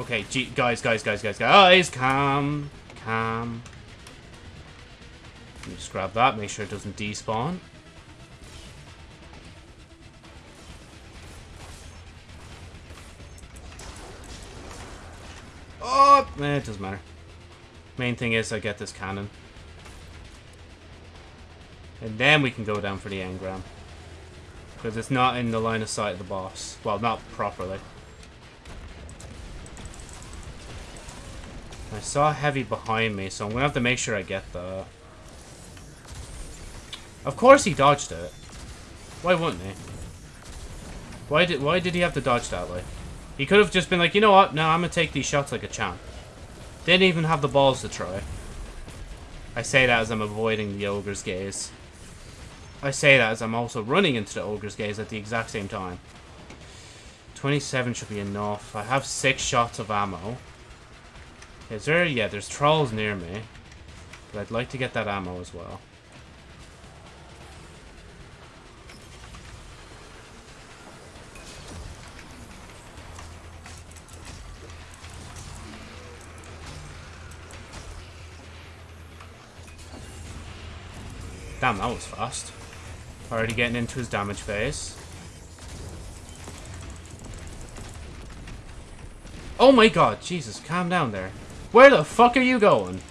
Okay, guys, guys, guys, guys, guys, calm, calm. Let me just grab that, make sure it doesn't despawn. Oh, eh, it doesn't matter. Main thing is I get this cannon. And then we can go down for the engram. Because it's not in the line of sight of the boss. Well, not properly. I saw heavy behind me, so I'm gonna have to make sure I get that. Of course he dodged it. Why wouldn't he? Why did why did he have to dodge that way? He could have just been like, you know what? No, I'm gonna take these shots like a champ. Didn't even have the balls to try. I say that as I'm avoiding the ogre's gaze. I say that as I'm also running into the ogre's gaze at the exact same time. 27 should be enough. I have six shots of ammo. Is there? Yeah, there's trolls near me. But I'd like to get that ammo as well. Damn, that was fast. Already getting into his damage phase. Oh my god, Jesus, calm down there. Where the fuck are you going?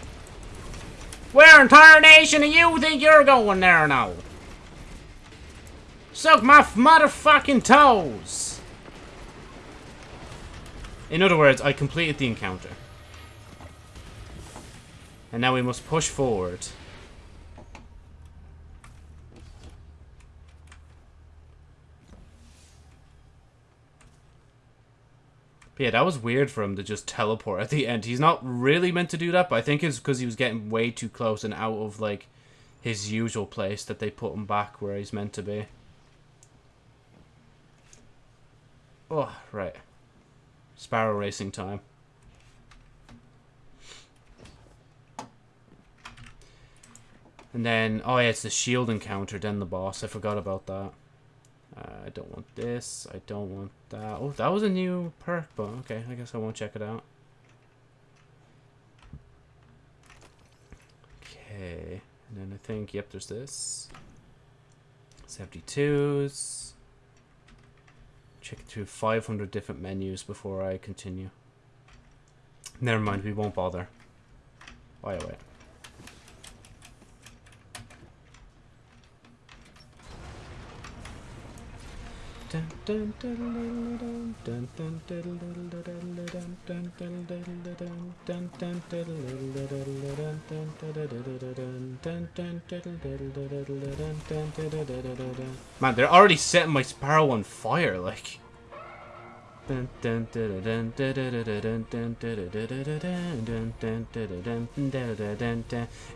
Where entire nation do you think you're going there now? Suck my motherfucking toes! In other words, I completed the encounter. And now we must push forward. But yeah, that was weird for him to just teleport at the end. He's not really meant to do that, but I think it's because he was getting way too close and out of, like, his usual place that they put him back where he's meant to be. Oh, right. Sparrow racing time. And then, oh yeah, it's the shield encounter, then the boss. I forgot about that. Uh, I don't want this. I don't want that. Oh, that was a new perk, but okay. I guess I won't check it out. Okay. And then I think, yep, there's this. 72s. Check through 500 different menus before I continue. Never mind, we won't bother. Why oh, wait. Man, they're already setting my sparrow on fire, like.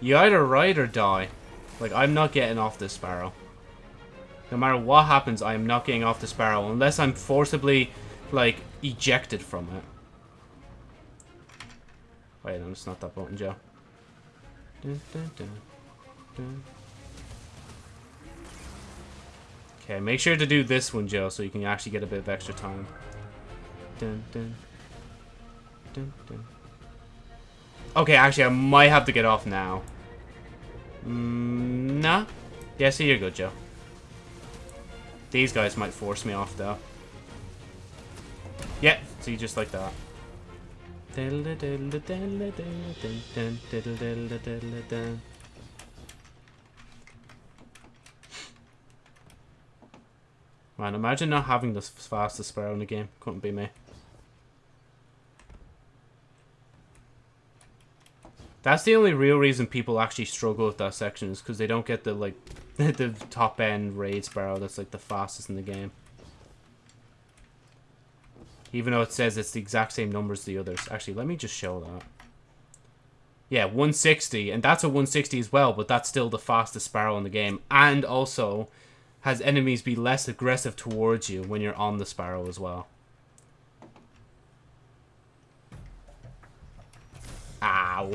You either ride or die. Like, I'm not getting off this sparrow. No matter what happens, I am not getting off the Sparrow unless I'm forcibly, like, ejected from it. Wait, no, it's not that button, Joe. Dun, dun, dun, okay, make sure to do this one, Joe, so you can actually get a bit of extra time. Okay, actually, I might have to get off now. Mm, nah. Yeah, see, you're good, Joe. These guys might force me off, though. Yeah, see, just like that. Man, imagine not having the fastest sparrow in the game. Couldn't be me. That's the only real reason people actually struggle with that section is because they don't get the, like, the top end raid sparrow that's like the fastest in the game. Even though it says it's the exact same numbers as the others. Actually, let me just show that. Yeah, 160, and that's a 160 as well, but that's still the fastest sparrow in the game. And also has enemies be less aggressive towards you when you're on the sparrow as well. Ow.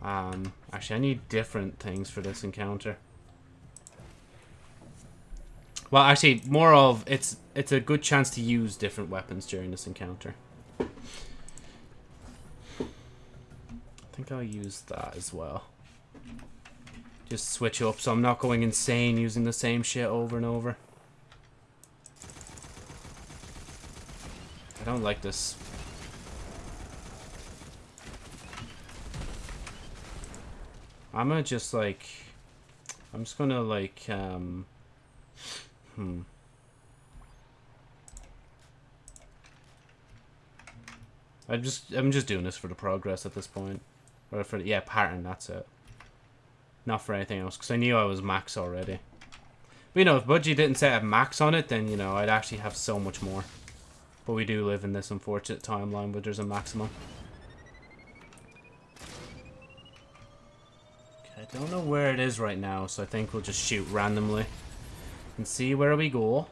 Um, actually, I need different things for this encounter. Well, actually, more of it's it's a good chance to use different weapons during this encounter. I think I'll use that as well. Just switch up so I'm not going insane using the same shit over and over. I don't like this. I'm gonna just like... I'm just gonna like, um... Hmm. I'm just I'm just doing this for the progress at this point. Or for yeah, pattern, that's it. Not for anything else, because I knew I was max already. But you know, if Budgie didn't set a max on it, then you know, I'd actually have so much more. But we do live in this unfortunate timeline where there's a maximum. Okay, I don't know where it is right now, so I think we'll just shoot randomly and see where we go.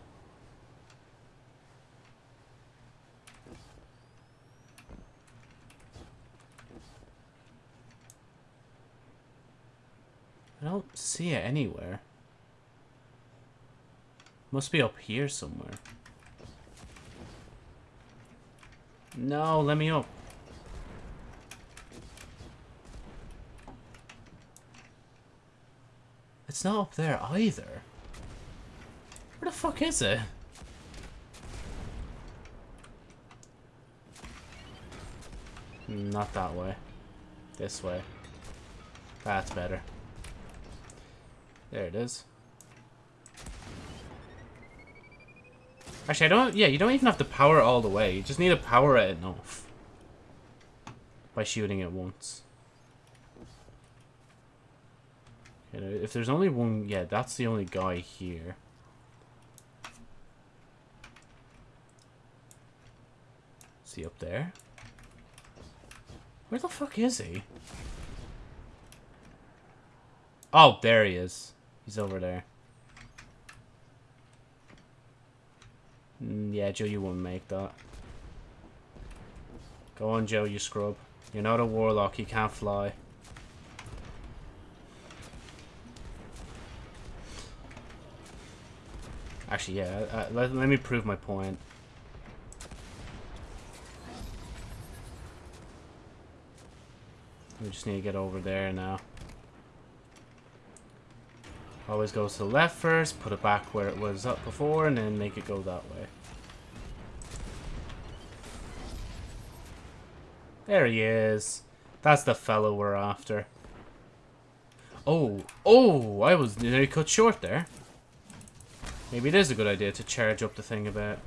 I don't see it anywhere. Must be up here somewhere. No, let me up. It's not up there either. Where the fuck is it? Not that way. This way. That's better. There it is. Actually, I don't... Yeah, you don't even have to power it all the way. You just need to power it enough. By shooting it once. You know, if there's only one... Yeah, that's the only guy here. He up there? Where the fuck is he? Oh, there he is. He's over there. Mm, yeah, Joe, you won't make that. Go on, Joe, you scrub. You're not a warlock, you can't fly. Actually, yeah, uh, let, let me prove my point. We just need to get over there now. Always goes to the left first, put it back where it was up before, and then make it go that way. There he is. That's the fellow we're after. Oh, oh, I was nearly cut short there. Maybe it is a good idea to charge up the thing a bit.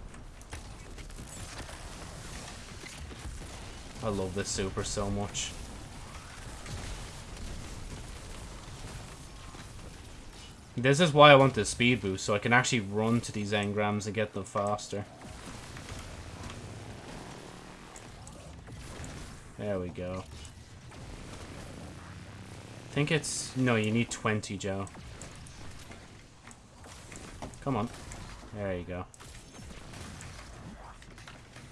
I love this super so much. This is why I want the speed boost, so I can actually run to these engrams and get them faster. There we go. I think it's... No, you need 20, Joe. Come on. There you go.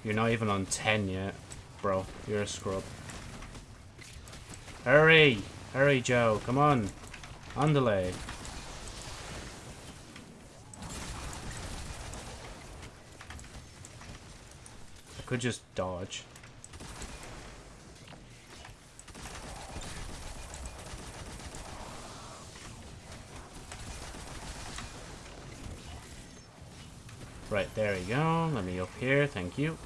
You're not even on 10 yet, bro. You're a scrub. Hurry! Hurry, Joe. Come on. On delay. Could just dodge. Right, there we go. Let me up here. Thank you.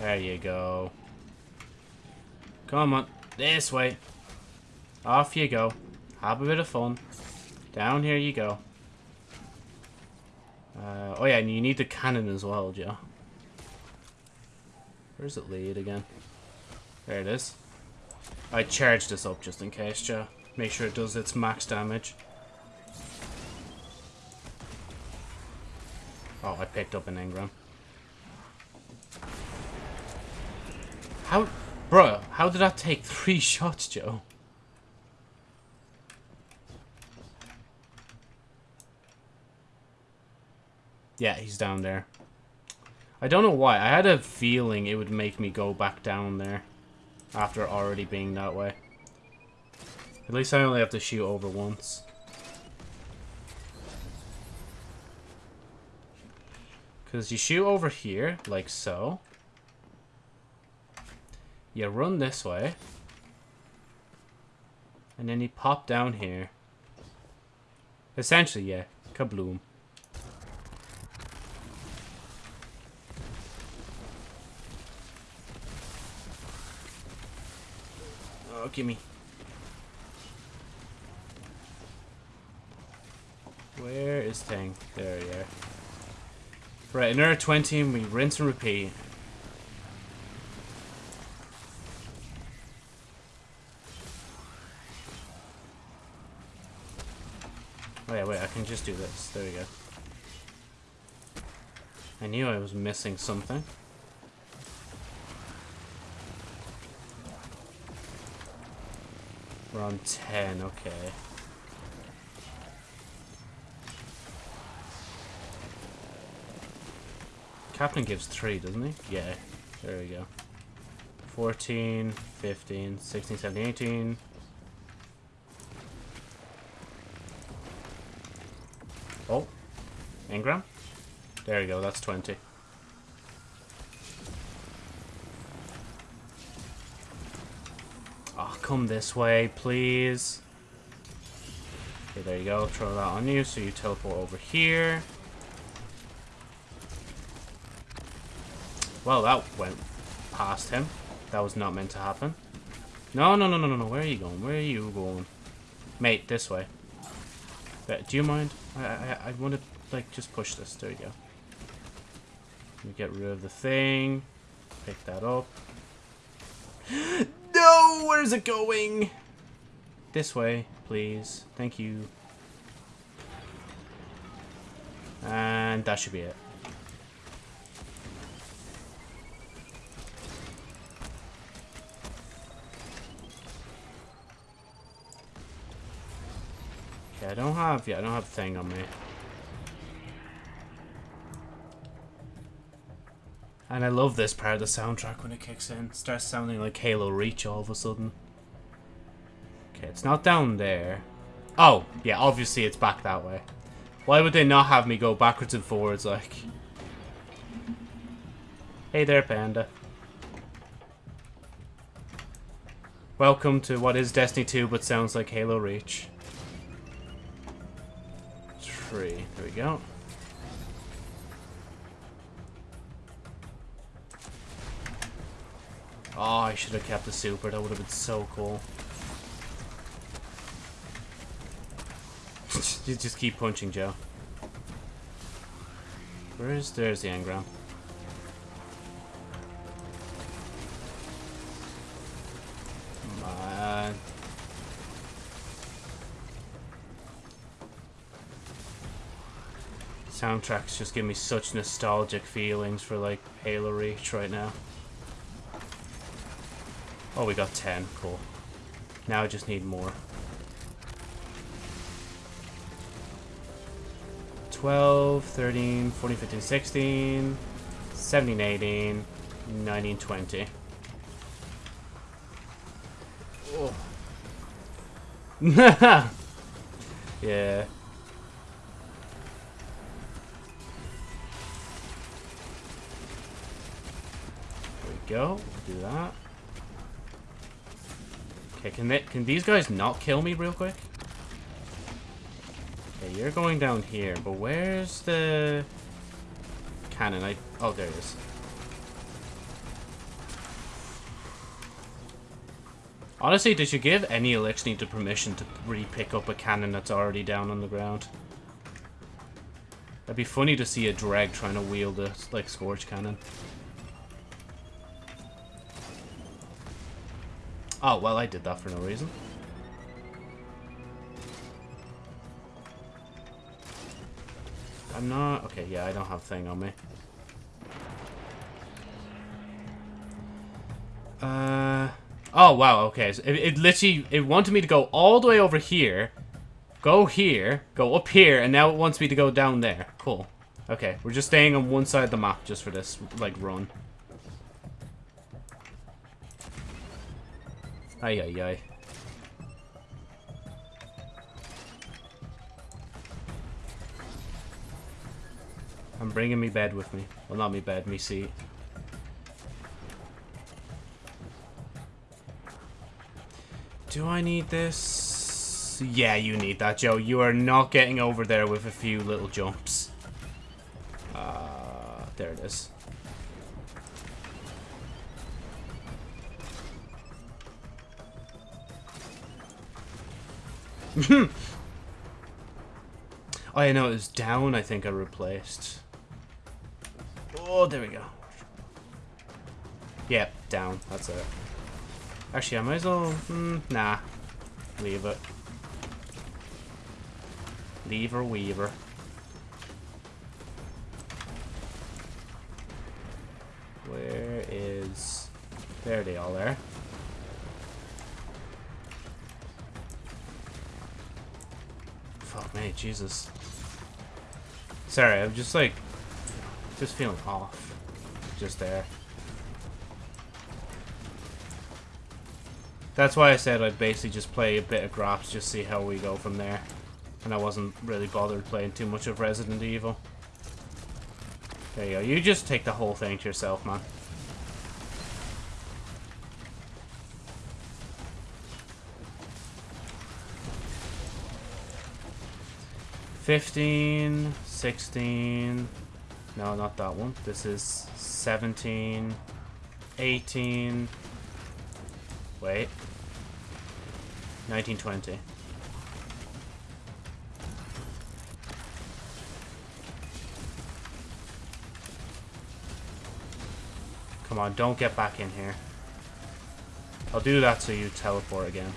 There you go. Come on. This way. Off you go. Have a bit of fun. Down here you go. Uh, oh yeah, and you need the cannon as well, Joe. Where's it lead again? There it is. I charged this up just in case, Joe. Make sure it does its max damage. Oh, I picked up an engram. How... Bro, how did that take three shots, Joe? Yeah, he's down there. I don't know why. I had a feeling it would make me go back down there. After already being that way. At least I only have to shoot over once. Because you shoot over here, like so. You run this way. And then you pop down here. Essentially, yeah. Kabloom. Oh, gimme. Where is Tang? There you are. Right, another 20 and we rinse and repeat. Oh yeah, wait, I can just do this. There we go. I knew I was missing something. We're on 10, okay. Captain gives 3, doesn't he? Yeah, there we go. 14, 15, 16, 17, 18. Engram? There you go, that's 20. Ah, come this way, please. Okay, there you go. Throw that on you, so you teleport over here. Well, that went past him. That was not meant to happen. No, no, no, no, no, no. Where are you going? Where are you going? Mate, this way. Do you mind? I, I, I want to, like, just push this. There you go. You get rid of the thing. Pick that up. no! Where's it going? This way, please. Thank you. And that should be it. Okay, I don't have, yeah, I don't have thing on me. And I love this part of the soundtrack when it kicks in. It starts sounding like Halo Reach all of a sudden. Okay, it's not down there. Oh, yeah, obviously it's back that way. Why would they not have me go backwards and forwards, like... Hey there, Panda. Welcome to what is Destiny 2, but sounds like Halo Reach. Tree. There we go. Oh, I should have kept the super. That would have been so cool. you just keep punching, Joe. Where's... There's the engram. Man. Soundtracks just give me such nostalgic feelings for, like, Halo Reach right now. Oh, we got 10. Cool. Now I just need more. 12, 13, 14, 15, 16, 17, 18, 19, 20. Oh. yeah. There we go. Do that. Okay, can they, can these guys not kill me real quick? Okay, you're going down here, but where's the cannon? I oh, there it is. Honestly, did you give any Eliksni to permission to re-pick up a cannon that's already down on the ground. That'd be funny to see a Dreg trying to wield a, like, Scorch Cannon. Oh, well, I did that for no reason. I'm not... Okay, yeah, I don't have thing on me. Uh... Oh, wow, okay. So it, it literally... It wanted me to go all the way over here, go here, go up here, and now it wants me to go down there. Cool. Okay, we're just staying on one side of the map just for this, like, run. Ay, ay, ay. I'm bringing me bed with me. Well, not me bed, me seat. Do I need this? Yeah, you need that, Joe. You are not getting over there with a few little jumps. Uh, there it is. Oh, yeah, no, it was down, I think I replaced. Oh, there we go. Yep, down. That's it. Actually, I might as well... Mm, nah. Leave it. Lever Weaver. Where is... There they all are. Fuck me, Jesus. Sorry, I'm just like... Just feeling off. Just there. That's why I said I'd basically just play a bit of Grops, just see how we go from there. And I wasn't really bothered playing too much of Resident Evil. There you go. You just take the whole thing to yourself, man. 15, 16. No, not that one. This is 17, 18. Wait. 1920. Come on, don't get back in here. I'll do that so you teleport again.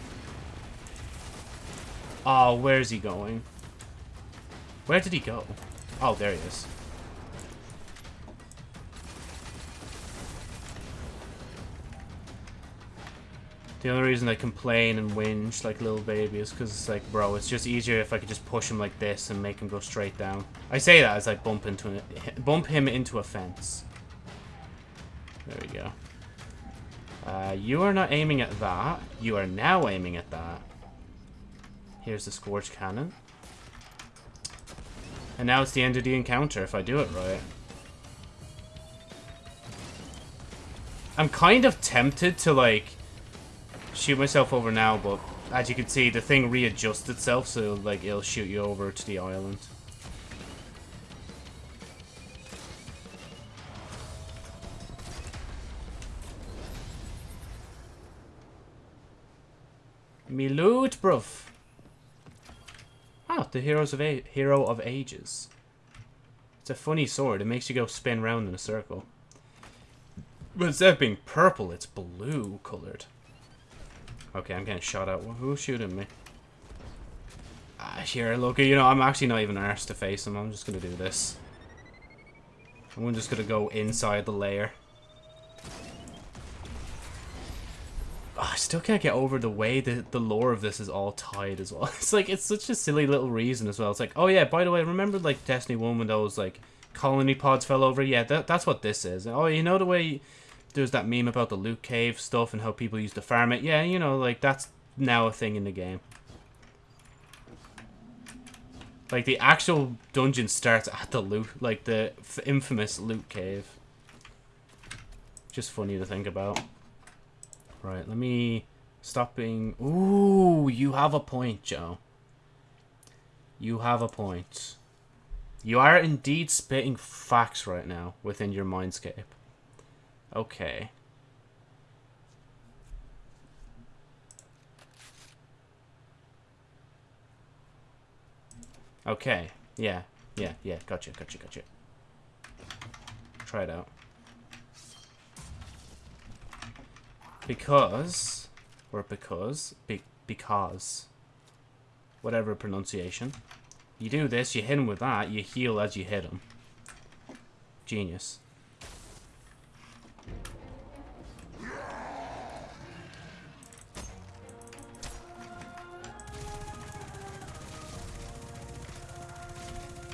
Oh, where's he going? Where did he go? Oh, there he is. The only reason I complain and whinge like little baby is because it's like, bro, it's just easier if I could just push him like this and make him go straight down. I say that as I bump into an, bump him into a fence. There we go. Uh, you are not aiming at that. You are now aiming at that. Here's the Scorch Cannon. And now it's the end of the encounter if I do it right. I'm kind of tempted to, like, shoot myself over now, but as you can see, the thing readjusts itself, so, like, it'll shoot you over to the island. Me loot, bruv. Ah, the Heroes of A Hero of Ages. It's a funny sword. It makes you go spin round in a circle. But instead of being purple, it's blue colored. Okay, I'm getting shot at. Who's shooting me? Ah, here, look, you know, I'm actually not even arsed to face him. I'm just gonna do this. I'm just gonna go inside the layer. Oh, I still can't get over the way that the lore of this is all tied as well. It's like, it's such a silly little reason as well. It's like, oh yeah, by the way, remember like Destiny 1 when those like colony pods fell over? Yeah, that, that's what this is. Oh, you know the way there's that meme about the loot cave stuff and how people used to farm it? Yeah, you know, like that's now a thing in the game. Like the actual dungeon starts at the loot, like the infamous loot cave. Just funny to think about. Right, let me stop being... Ooh, you have a point, Joe. You have a point. You are indeed spitting facts right now within your mindscape. Okay. Okay. Yeah. Yeah. Yeah. Gotcha. Gotcha. Gotcha. Try it out. Because, or because, be, because, whatever pronunciation. You do this, you hit him with that, you heal as you hit him. Genius.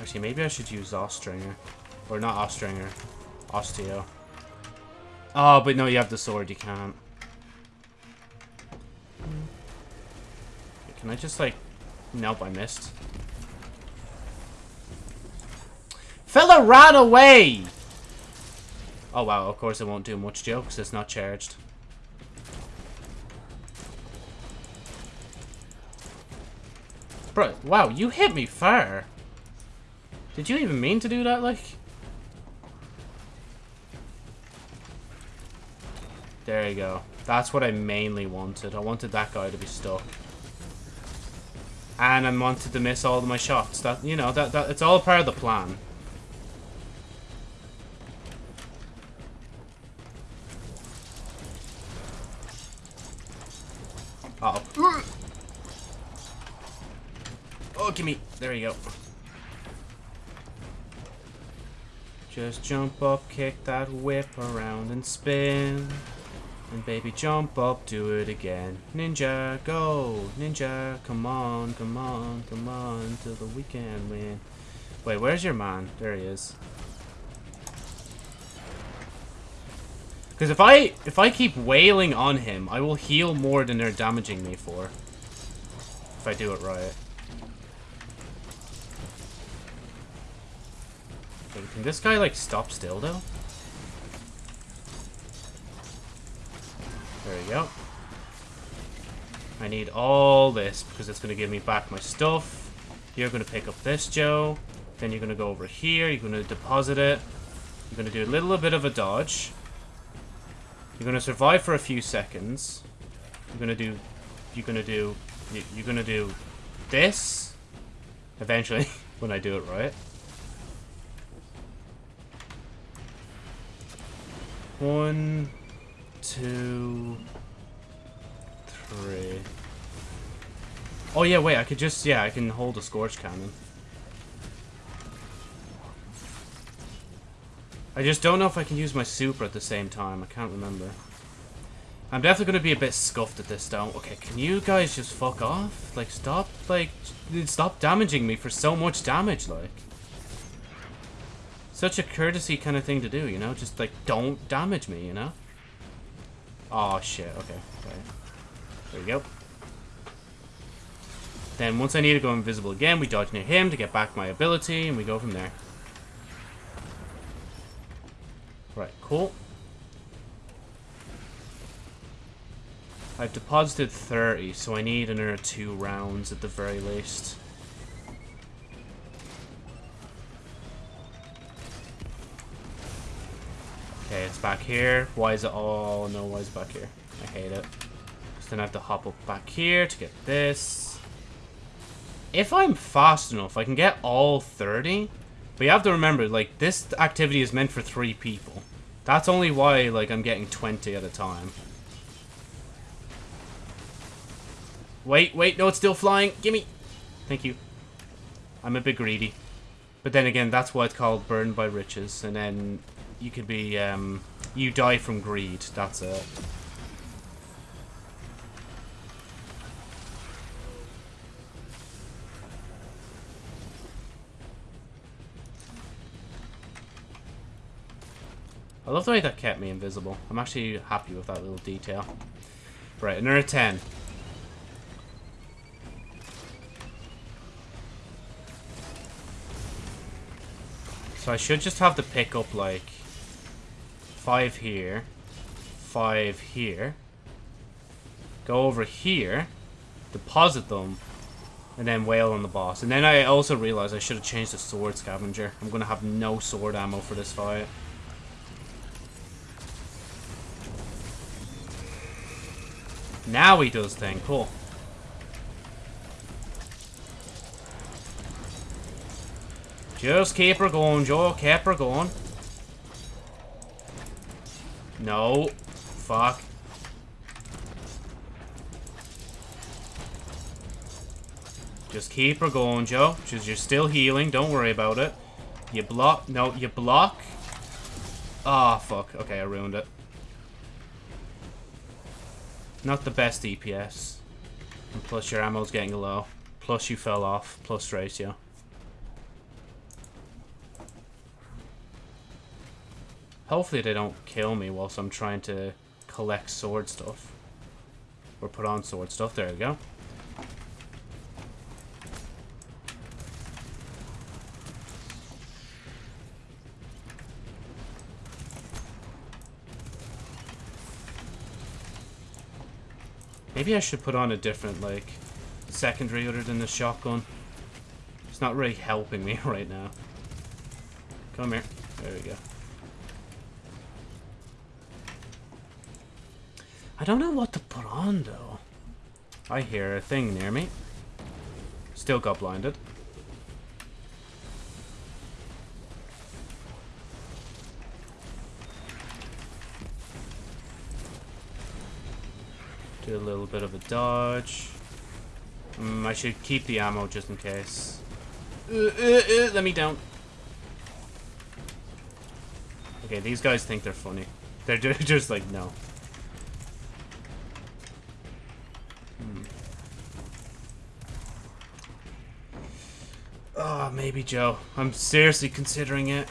Actually, maybe I should use Ostringer. Or not Ostringer. Osteo. Oh, but no, you have the sword, you can't. Can I just, like... Nope, I missed. Fella ran away! Oh, wow, of course it won't do much, Joe, because it's not charged. Bro, wow, you hit me far. Did you even mean to do that, like? There you go. That's what I mainly wanted. I wanted that guy to be stuck. And I wanted to miss all of my shots. That you know, that, that it's all part of the plan. Oh. Oh, give me. There you go. Just jump up, kick that whip around and spin. And baby, jump up, do it again. Ninja, go! Ninja, come on, come on, come on, till the weekend win. Wait, where's your man? There he is. Because if I if I keep wailing on him, I will heal more than they're damaging me for. If I do it right. Wait, can this guy like stop still though? There we go. I need all this because it's going to give me back my stuff. You're going to pick up this, Joe. Then you're going to go over here. You're going to deposit it. You're going to do a little bit of a dodge. You're going to survive for a few seconds. You're going to do... You're going to do... you- You're going to do this. Eventually, when I do it right. One, two, Oh yeah, wait, I could just, yeah, I can hold a Scorch Cannon. I just don't know if I can use my super at the same time. I can't remember. I'm definitely going to be a bit scuffed at this though. Okay, can you guys just fuck off? Like, stop, like, stop damaging me for so much damage, like. Such a courtesy kind of thing to do, you know? Just, like, don't damage me, you know? Oh, shit, okay. okay. There we go. Then once I need to go invisible again, we dodge near him to get back my ability, and we go from there. Right, cool. I've deposited 30, so I need another two rounds at the very least. Okay, it's back here. Why is it... all... no, why is it back here? I hate it. Then I have to hop up back here to get this. If I'm fast enough, I can get all 30. But you have to remember, like, this activity is meant for three people. That's only why, like, I'm getting 20 at a time. Wait, wait, no, it's still flying. Gimme. Thank you. I'm a bit greedy. But then again, that's why it's called Burned by Riches. And then you could be, um, you die from greed. That's it. I love the way that kept me invisible. I'm actually happy with that little detail. Right, another 10. So I should just have to pick up like five here, five here, go over here, deposit them, and then wail on the boss. And then I also realized I should have changed the sword scavenger. I'm gonna have no sword ammo for this fight. Now he does thing. Cool. Just keep her going, Joe. Keep her going. No. Fuck. Just keep her going, Joe. Just you're still healing. Don't worry about it. You block. No, you block. Ah, fuck. Okay, I ruined it. Not the best DPS. And plus your ammo's getting low. Plus you fell off. Plus ratio. Hopefully they don't kill me whilst I'm trying to collect sword stuff. Or put on sword stuff. There we go. Maybe I should put on a different, like, secondary other than the shotgun. It's not really helping me right now. Come here. There we go. I don't know what to put on, though. I hear a thing near me. Still got blinded. A little bit of a dodge. Mm, I should keep the ammo just in case. Uh, uh, uh, let me down. Okay, these guys think they're funny. They're just like, no. Hmm. Oh, maybe Joe. I'm seriously considering it.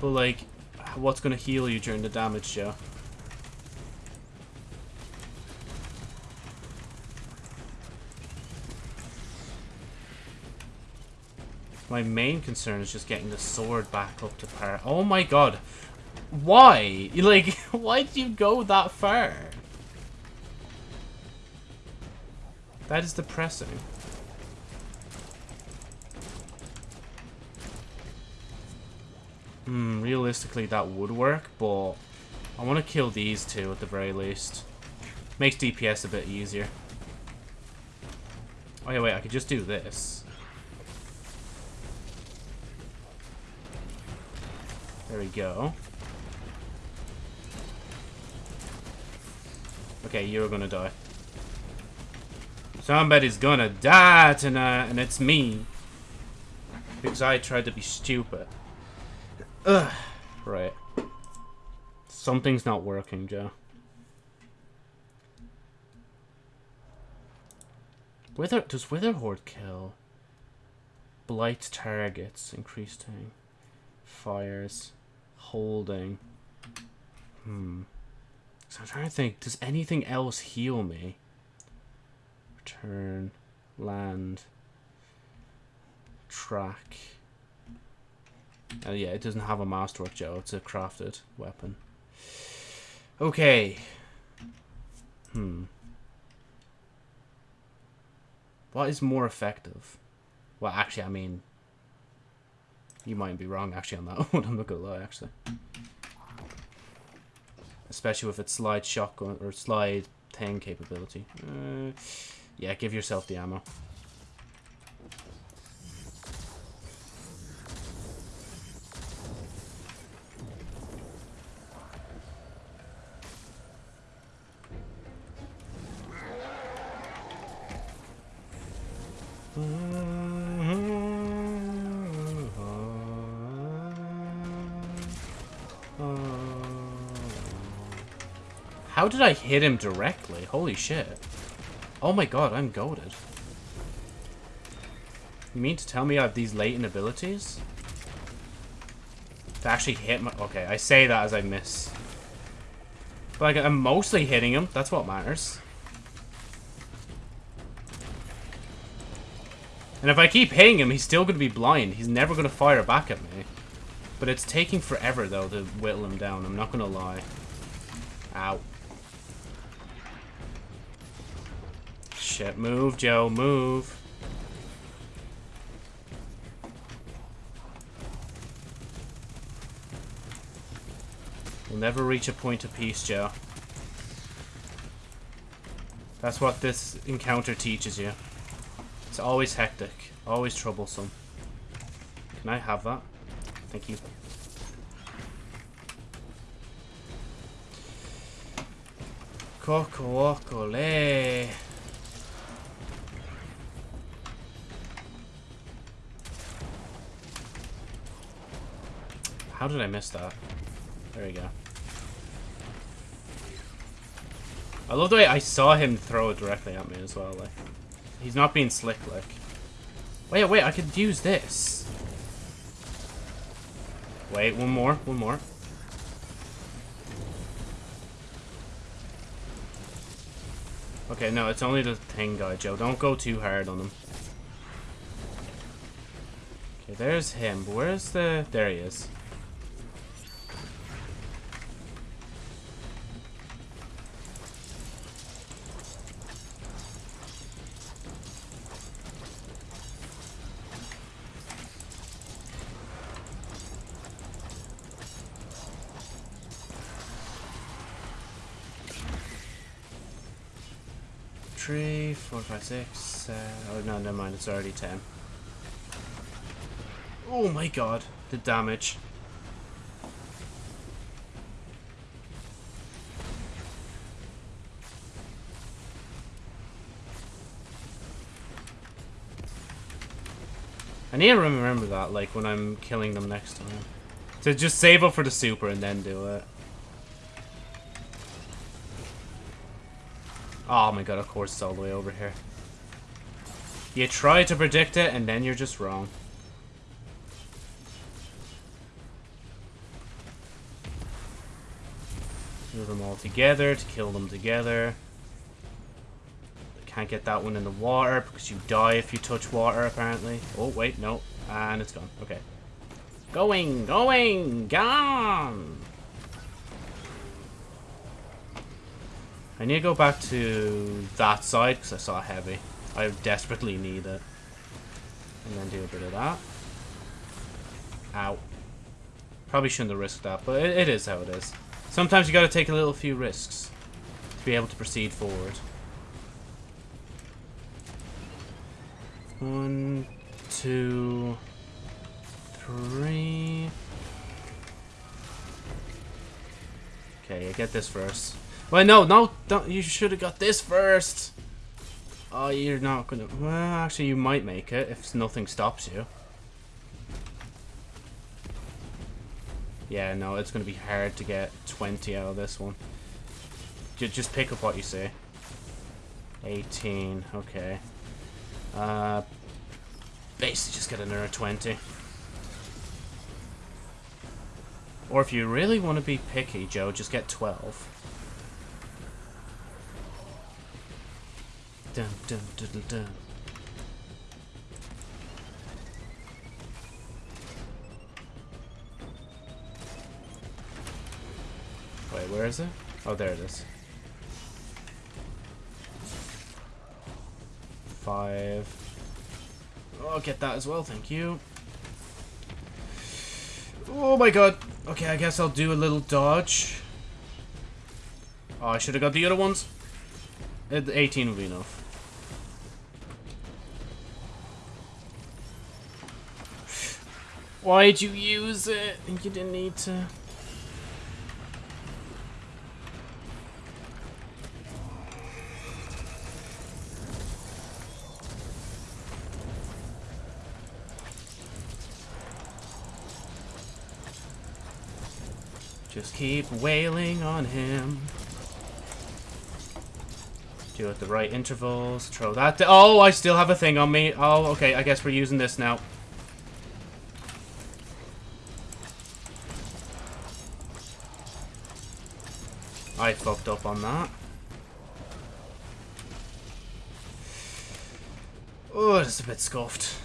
But like, what's gonna heal you during the damage, Joe? My main concern is just getting the sword back up to par. Oh my god. Why? Like, why did you go that far? That is depressing. Hmm, realistically that would work, but I want to kill these two at the very least. Makes DPS a bit easier. Oh yeah, wait, I could just do this. There we go. Okay, you're gonna die. Somebody's gonna die tonight, and it's me. Because I tried to be stupid. Ugh. Right. Something's not working, Joe. Wither does Witherhoard kill? Blight targets, increasing fires, holding. Hmm. So I'm trying to think, does anything else heal me? Return, land, track. Oh yeah, it doesn't have a masterwork, Joe. It's a crafted weapon. Okay. Hmm. What is more effective? Well, actually, I mean, you might be wrong actually on that one. I'm not gonna lie, actually. Especially with its slide shotgun or slide thing capability. Uh, yeah, give yourself the ammo. How did I hit him directly? Holy shit. Oh my god, I'm goaded. You mean to tell me I have these latent abilities? To actually hit my... Okay, I say that as I miss. But like, I'm mostly hitting him. That's what matters. And if I keep hitting him, he's still going to be blind. He's never going to fire back at me. But it's taking forever, though, to whittle him down. I'm not going to lie. Ow. Shit, move, Joe, move. We'll never reach a point of peace, Joe. That's what this encounter teaches you. It's always hectic, always troublesome. Can I have that? Thank you. Coco How did I miss that? There we go. I love the way I saw him throw it directly at me as well, like. He's not being slick, like. Wait, wait, I could use this. Wait, one more, one more. Okay, no, it's only the thing guy, Joe. Don't go too hard on him. Okay, there's him. Where's the... There he is. Three, four, five, six. Uh, oh mind. It's already ten. Oh my god, the damage. I need to remember that, like, when I'm killing them next time. To just save up for the super and then do it. Oh my god, of course it's all the way over here. You try to predict it, and then you're just wrong. Move them all together to kill them together. Can't get that one in the water because you die if you touch water, apparently. Oh, wait, no. And it's gone. Okay. Going, going, gone! I need to go back to that side because I saw heavy. I desperately need it. And then do a bit of that. Ow. Probably shouldn't have risked that, but it, it is how it is. Sometimes you gotta take a little few risks to be able to proceed forward. One, two, three. Okay, you get this first. Wait, no, no, don't. You should have got this first. Oh, you're not gonna. Well, actually, you might make it if nothing stops you. Yeah, no, it's gonna be hard to get 20 out of this one. Just pick up what you see. 18, okay. Uh, basically just get another 20. Or if you really want to be picky, Joe, just get 12. Dun, dun, dun, dun. Wait, where is it? Oh, there it is. Five. Oh, get that as well, thank you. Oh my god. Okay, I guess I'll do a little dodge. Oh, I should have got the other ones. Uh, 18 would be enough. Why'd you use it? I think you didn't need to. Just keep wailing on him. Do it at the right intervals. Throw that. Oh, I still have a thing on me. Oh, okay. I guess we're using this now. Fucked up on that. Oh, it's a bit scuffed.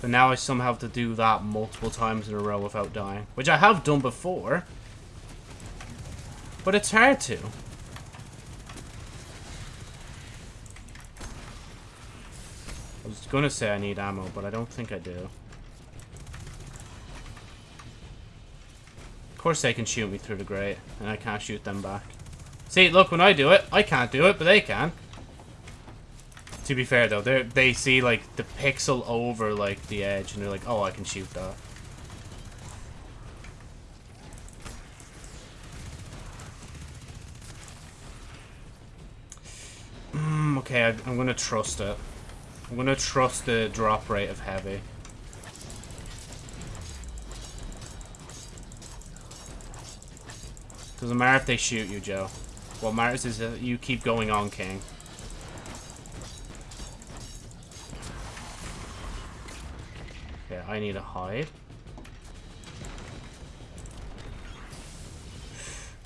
But now I somehow have to do that multiple times in a row without dying. Which I have done before. But it's hard to. I was gonna say I need ammo, but I don't think I do. Course they can shoot me through the grate, and I can't shoot them back. See, look, when I do it, I can't do it, but they can. To be fair, though, they they see, like, the pixel over, like, the edge, and they're like, oh, I can shoot that. Mm, okay, I, I'm gonna trust it. I'm gonna trust the drop rate of heavy. Doesn't matter if they shoot you, Joe. What matters is that you keep going on, King. Okay, I need to hide.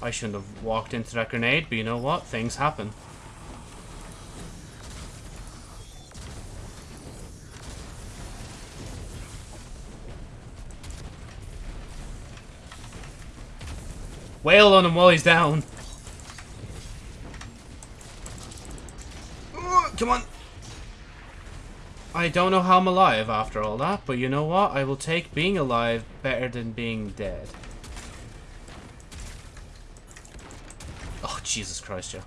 I shouldn't have walked into that grenade, but you know what? Things happen. Wail on him while he's down. Come on. I don't know how I'm alive after all that, but you know what? I will take being alive better than being dead. Oh, Jesus Christ, Joe.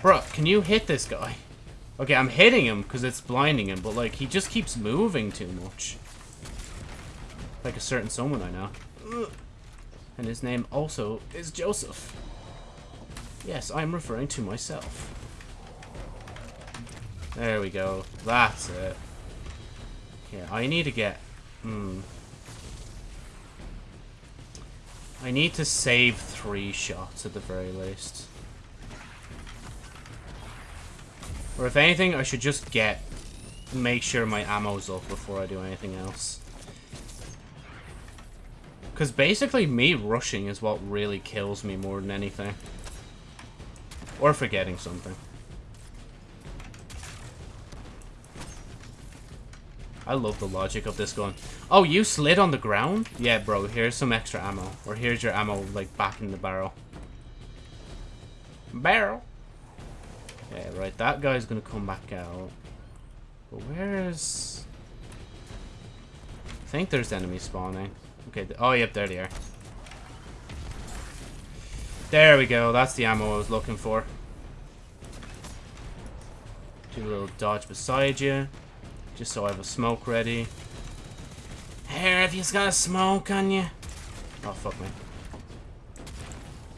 Bro, can you hit this guy? Okay, I'm hitting him because it's blinding him, but like, he just keeps moving too much. Like a certain someone I know. And his name also is Joseph. Yes, I'm referring to myself. There we go. That's it. Yeah, I need to get... Hmm. I need to save three shots at the very least. Or if anything, I should just get... Make sure my ammo's up before I do anything else. Because basically me rushing is what really kills me more than anything. Or forgetting something. I love the logic of this gun. Oh, you slid on the ground? Yeah, bro, here's some extra ammo. Or here's your ammo, like, back in the barrel. Barrel! Yeah, right, that guy's gonna come back out. But where's... I think there's enemies spawning. Okay, oh, yep, there they are. There we go, that's the ammo I was looking for. Do a little dodge beside you. Just so I have a smoke ready. Here, if you've got a smoke on you. Oh, fuck me.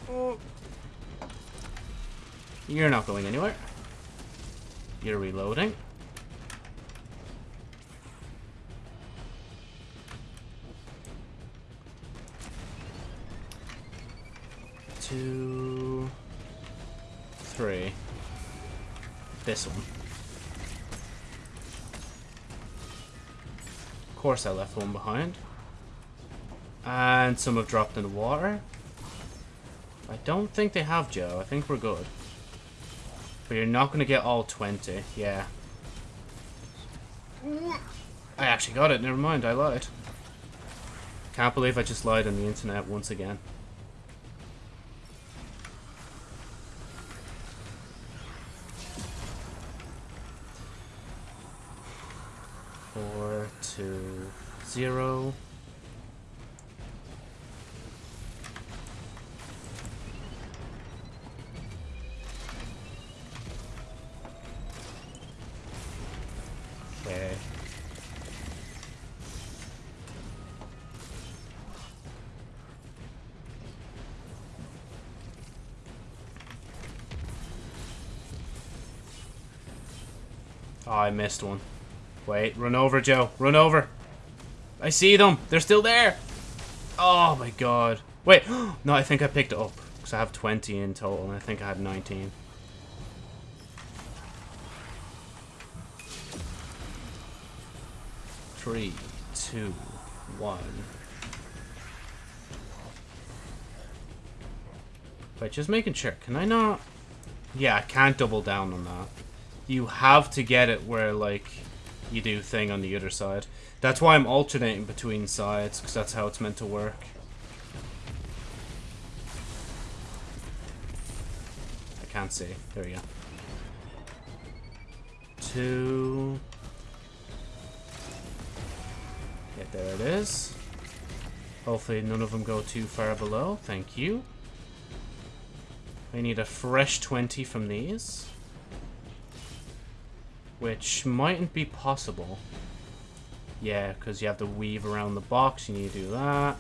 Oh. You're not going anywhere. You're reloading. Two, three. This one. Of course I left one behind. And some have dropped in the water. I don't think they have, Joe. I think we're good. But you're not going to get all 20. Yeah. I actually got it. Never mind. I lied. Can't believe I just lied on the internet once again. Four, two, zero. Okay. Oh, I missed one. Wait, run over, Joe. Run over. I see them. They're still there. Oh, my God. Wait. No, I think I picked it up. Because I have 20 in total, and I think I had 19. Three, two, one. Wait, just making sure. Can I not... Yeah, I can't double down on that. You have to get it where, like, you do thing on the other side. That's why I'm alternating between sides, because that's how it's meant to work. I can't see. There we go. Two... Yeah, there it is. Hopefully none of them go too far below. Thank you. I need a fresh 20 from these. Which mightn't be possible. Yeah, because you have to weave around the box. You need to do that.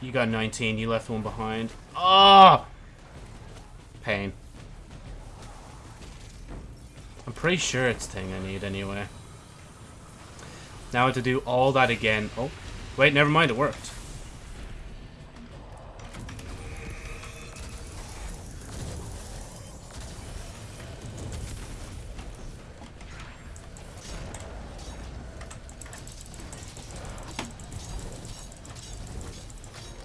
You got 19. You left one behind. Ah! Oh! Pain. I'm pretty sure it's thing I need anyway. Now I have to do all that again. Oh, wait, never mind, it worked.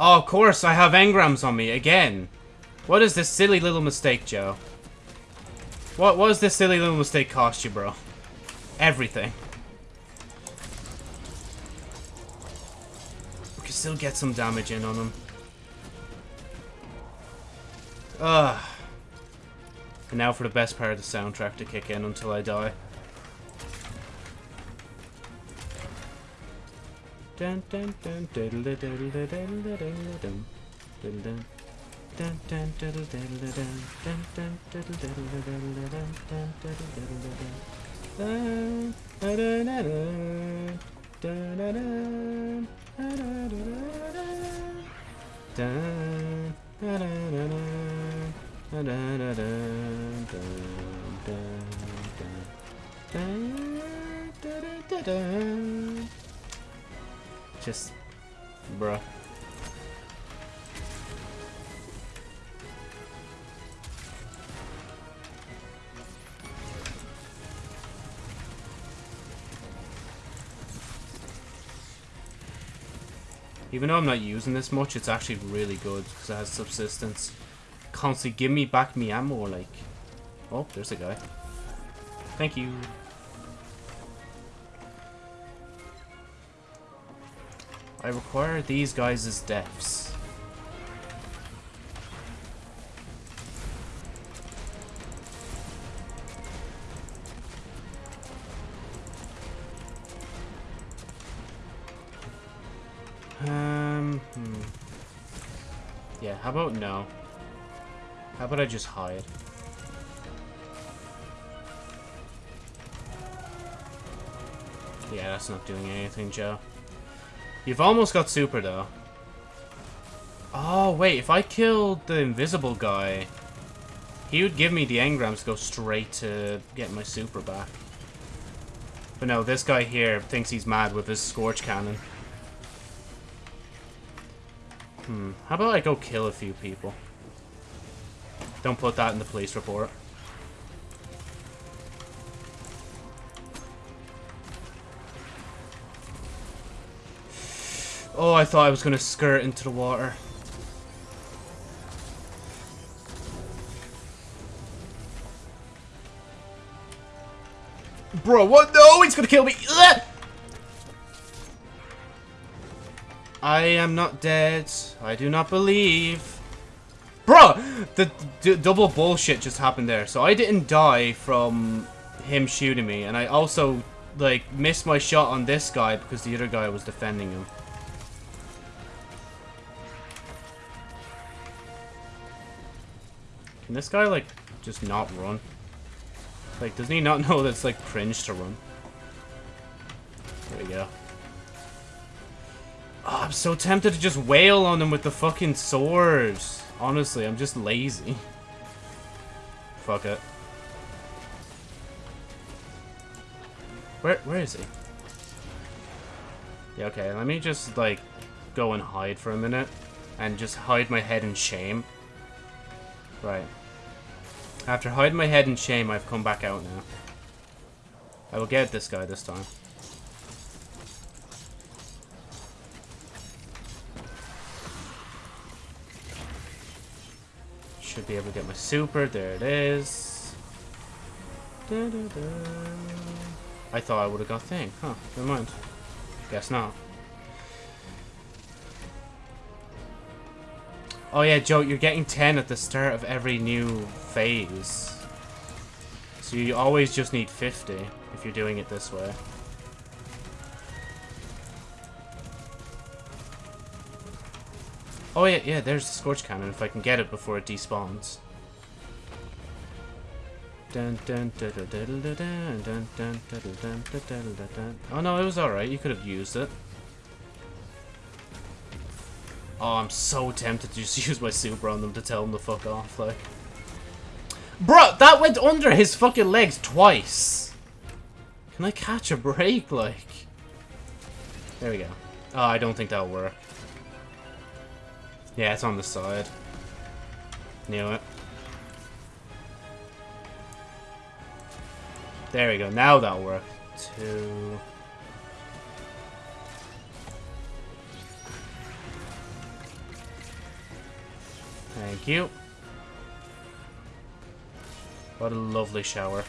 Oh, of course, I have engrams on me, again. What is this silly little mistake, Joe? What was this silly little mistake cost you, bro? Everything. We can still get some damage in on him. Ugh. And now for the best part of the soundtrack to kick in until I die. Dun dun dun diddle diddle diddle diddle dum diddle dun dun dun diddle diddle dun dun dun diddle diddle diddle dun dun diddle diddle dun dun dun dun dun dun dun dun dun dun just, bruh. Even though I'm not using this much, it's actually really good because it has subsistence. Constantly give me back me ammo, like. Oh, there's a guy. Thank you. I require these guys' as deaths. Um, hmm. Yeah, how about no? How about I just hide? Yeah, that's not doing anything, Joe. You've almost got super, though. Oh, wait, if I killed the invisible guy, he would give me the engrams to go straight to get my super back. But no, this guy here thinks he's mad with his Scorch Cannon. Hmm, how about I go kill a few people? Don't put that in the police report. Oh, I thought I was going to skirt into the water. Bro, what? No, he's going to kill me. Ugh! I am not dead. I do not believe. Bro, the double bullshit just happened there. So I didn't die from him shooting me. And I also, like, missed my shot on this guy because the other guy was defending him. Can this guy, like, just not run? Like, doesn't he not know that's, like, cringe to run? There we go. Oh, I'm so tempted to just wail on him with the fucking swords. Honestly, I'm just lazy. Fuck it. Where, where is he? Yeah, okay, let me just, like, go and hide for a minute. And just hide my head in shame. Right. After hiding my head in shame, I've come back out now. I will get this guy this time. Should be able to get my super. There it is. Da, da, da. I thought I would have got thing. Huh, never mind. Guess not. Oh yeah, Joe, you're getting 10 at the start of every new phase. So you always just need 50 if you're doing it this way. Oh yeah, yeah, there's the Scorch Cannon if I can get it before it despawns. Oh no, it was alright. You could have used it. Oh, I'm so tempted to just use my super on them to tell them to fuck off, like. Bro, that went under his fucking legs twice. Can I catch a break, like? There we go. Oh, I don't think that'll work. Yeah, it's on the side. Knew it. There we go. Now that'll work. Two. Thank you. What a lovely shower.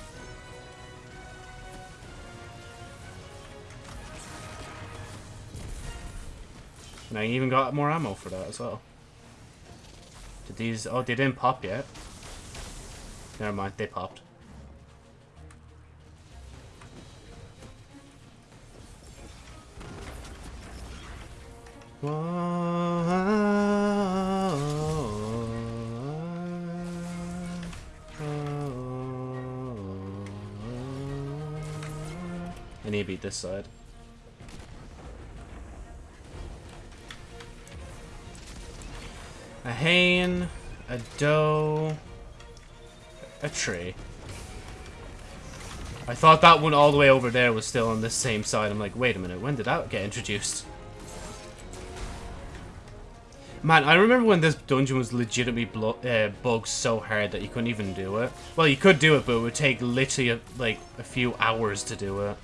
And I even got more ammo for that as well. Did these... Oh, they didn't pop yet. Never mind, they popped. I beat this side. A hane, a doe, a tree. I thought that one all the way over there was still on this same side. I'm like, wait a minute, when did that get introduced? Man, I remember when this dungeon was legitimately uh, bugged so hard that you couldn't even do it. Well, you could do it, but it would take literally, a, like, a few hours to do it.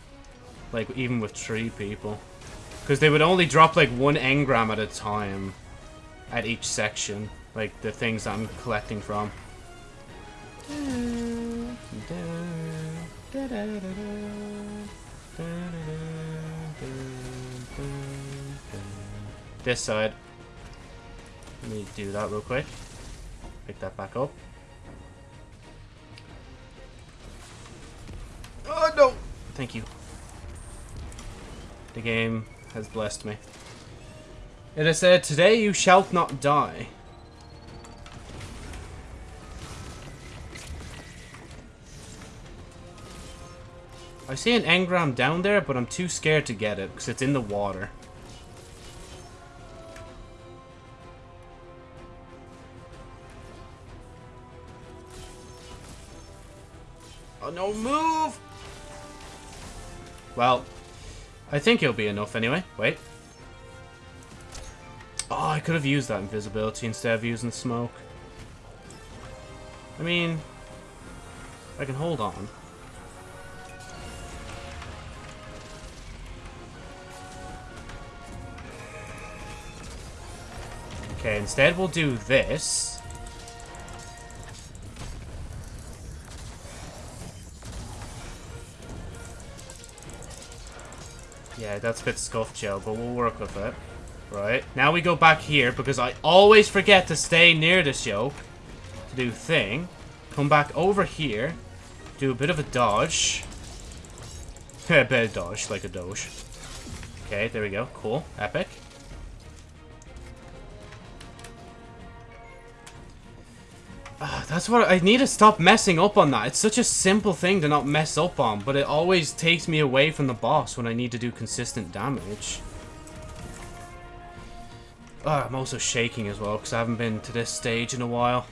Like, even with three people. Because they would only drop, like, one engram at a time. At each section. Like, the things I'm collecting from. This side. Let me do that real quick. Pick that back up. Oh, no! Thank you. The game has blessed me. It is said, Today you shalt not die. I see an engram down there, but I'm too scared to get it because it's in the water. Oh no, move! Well, I think it'll be enough anyway. Wait. Oh, I could have used that invisibility instead of using smoke. I mean, I can hold on. Okay, instead we'll do this. Yeah, that's a bit scuffed, Joe, but we'll work with it. Right, now we go back here, because I always forget to stay near this yoke to do thing. Come back over here, do a bit of a dodge. a bit of dodge, like a doge. Okay, there we go. Cool. Epic. That's what I need to stop messing up on that. It's such a simple thing to not mess up on, but it always takes me away from the boss when I need to do consistent damage. Ah, I'm also shaking as well because I haven't been to this stage in a while.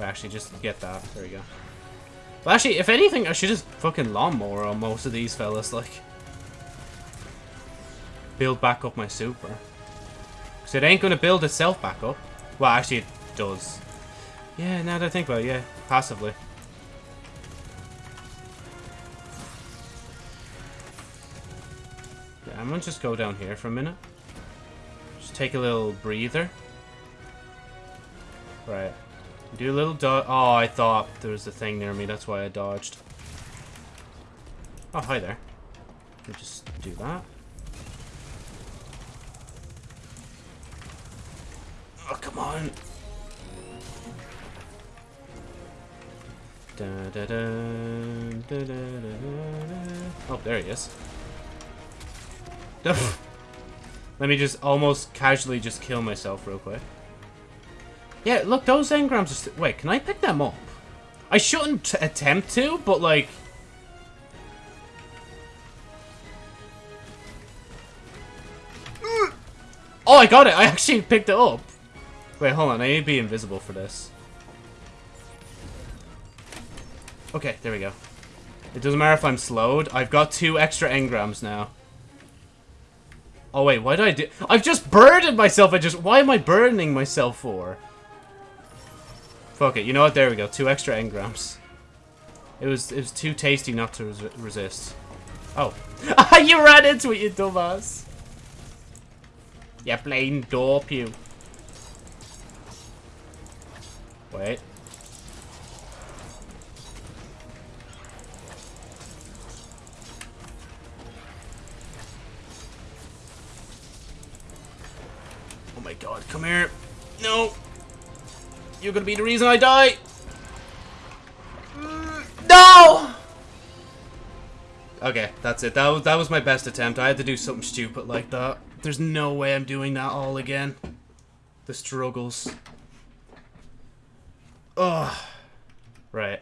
Actually, just get that. There we go. Well, actually, if anything, I should just fucking lawnmower on most of these fellas, like. Build back up my super. Because it ain't going to build itself back up. Well, actually, it does. Yeah, now that I think about it, yeah. Passively. Yeah, I'm going to just go down here for a minute. Just take a little breather. Right. Do a little dodge. Oh, I thought there was a thing near me. That's why I dodged. Oh, hi there. Let me just do that. Oh, come on. Da, da, da. Oh, there he is. Let me just almost casually just kill myself real quick. Yeah, look, those engrams are. Wait, can I pick them up? I shouldn't attempt to, but like... Oh, I got it! I actually picked it up! Wait, hold on. I need to be invisible for this. Okay, there we go. It doesn't matter if I'm slowed. I've got two extra engrams now. Oh, wait. Why did I do... I've just burdened myself. I just... Why am I burdening myself for? Fuck it. You know what? There we go. Two extra engrams. It was it was too tasty not to res resist. Oh. you ran into it, you dumbass. Yeah, plain dope you. Wait. Oh my god, come here. No. You're gonna be the reason I die. No! Okay, that's it. That was, that was my best attempt. I had to do something stupid like that. There's no way I'm doing that all again. The struggles. Ugh. Right.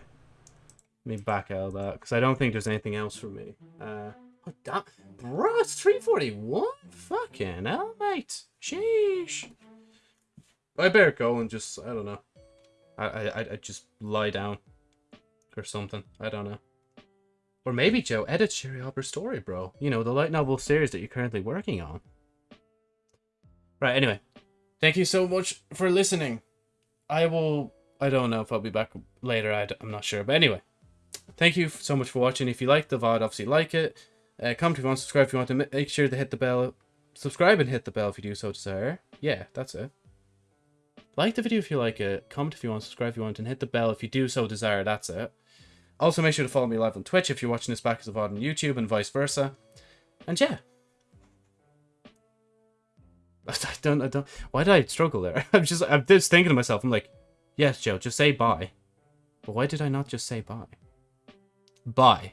Let me back out of that, because I don't think there's anything else for me. Uh, oh, that, bro, it's 341? Fucking hell, mate. Sheesh. I better go and just, I don't know. I, I, I just lie down. Or something. I don't know. Or maybe, Joe, edit Sherry Albert's story, bro. You know, the light novel series that you're currently working on. Right, anyway. Thank you so much for listening. I will... I don't know if I'll be back later. I am not sure. But anyway. Thank you so much for watching. If you like the VOD, obviously like it. Uh, comment if you want, subscribe if you want to. Make sure to hit the bell. Subscribe and hit the bell if you do so desire. Yeah, that's it. Like the video if you like it. Comment if you want, subscribe if you want, and hit the bell if you do so desire. That's it. Also, make sure to follow me live on Twitch if you're watching this back as a VOD on YouTube and vice versa. And yeah. I don't, I don't, why did I struggle there? I'm just, I'm just thinking to myself, I'm like, Yes, Joe, just say bye. But why did I not just say bye? Bye.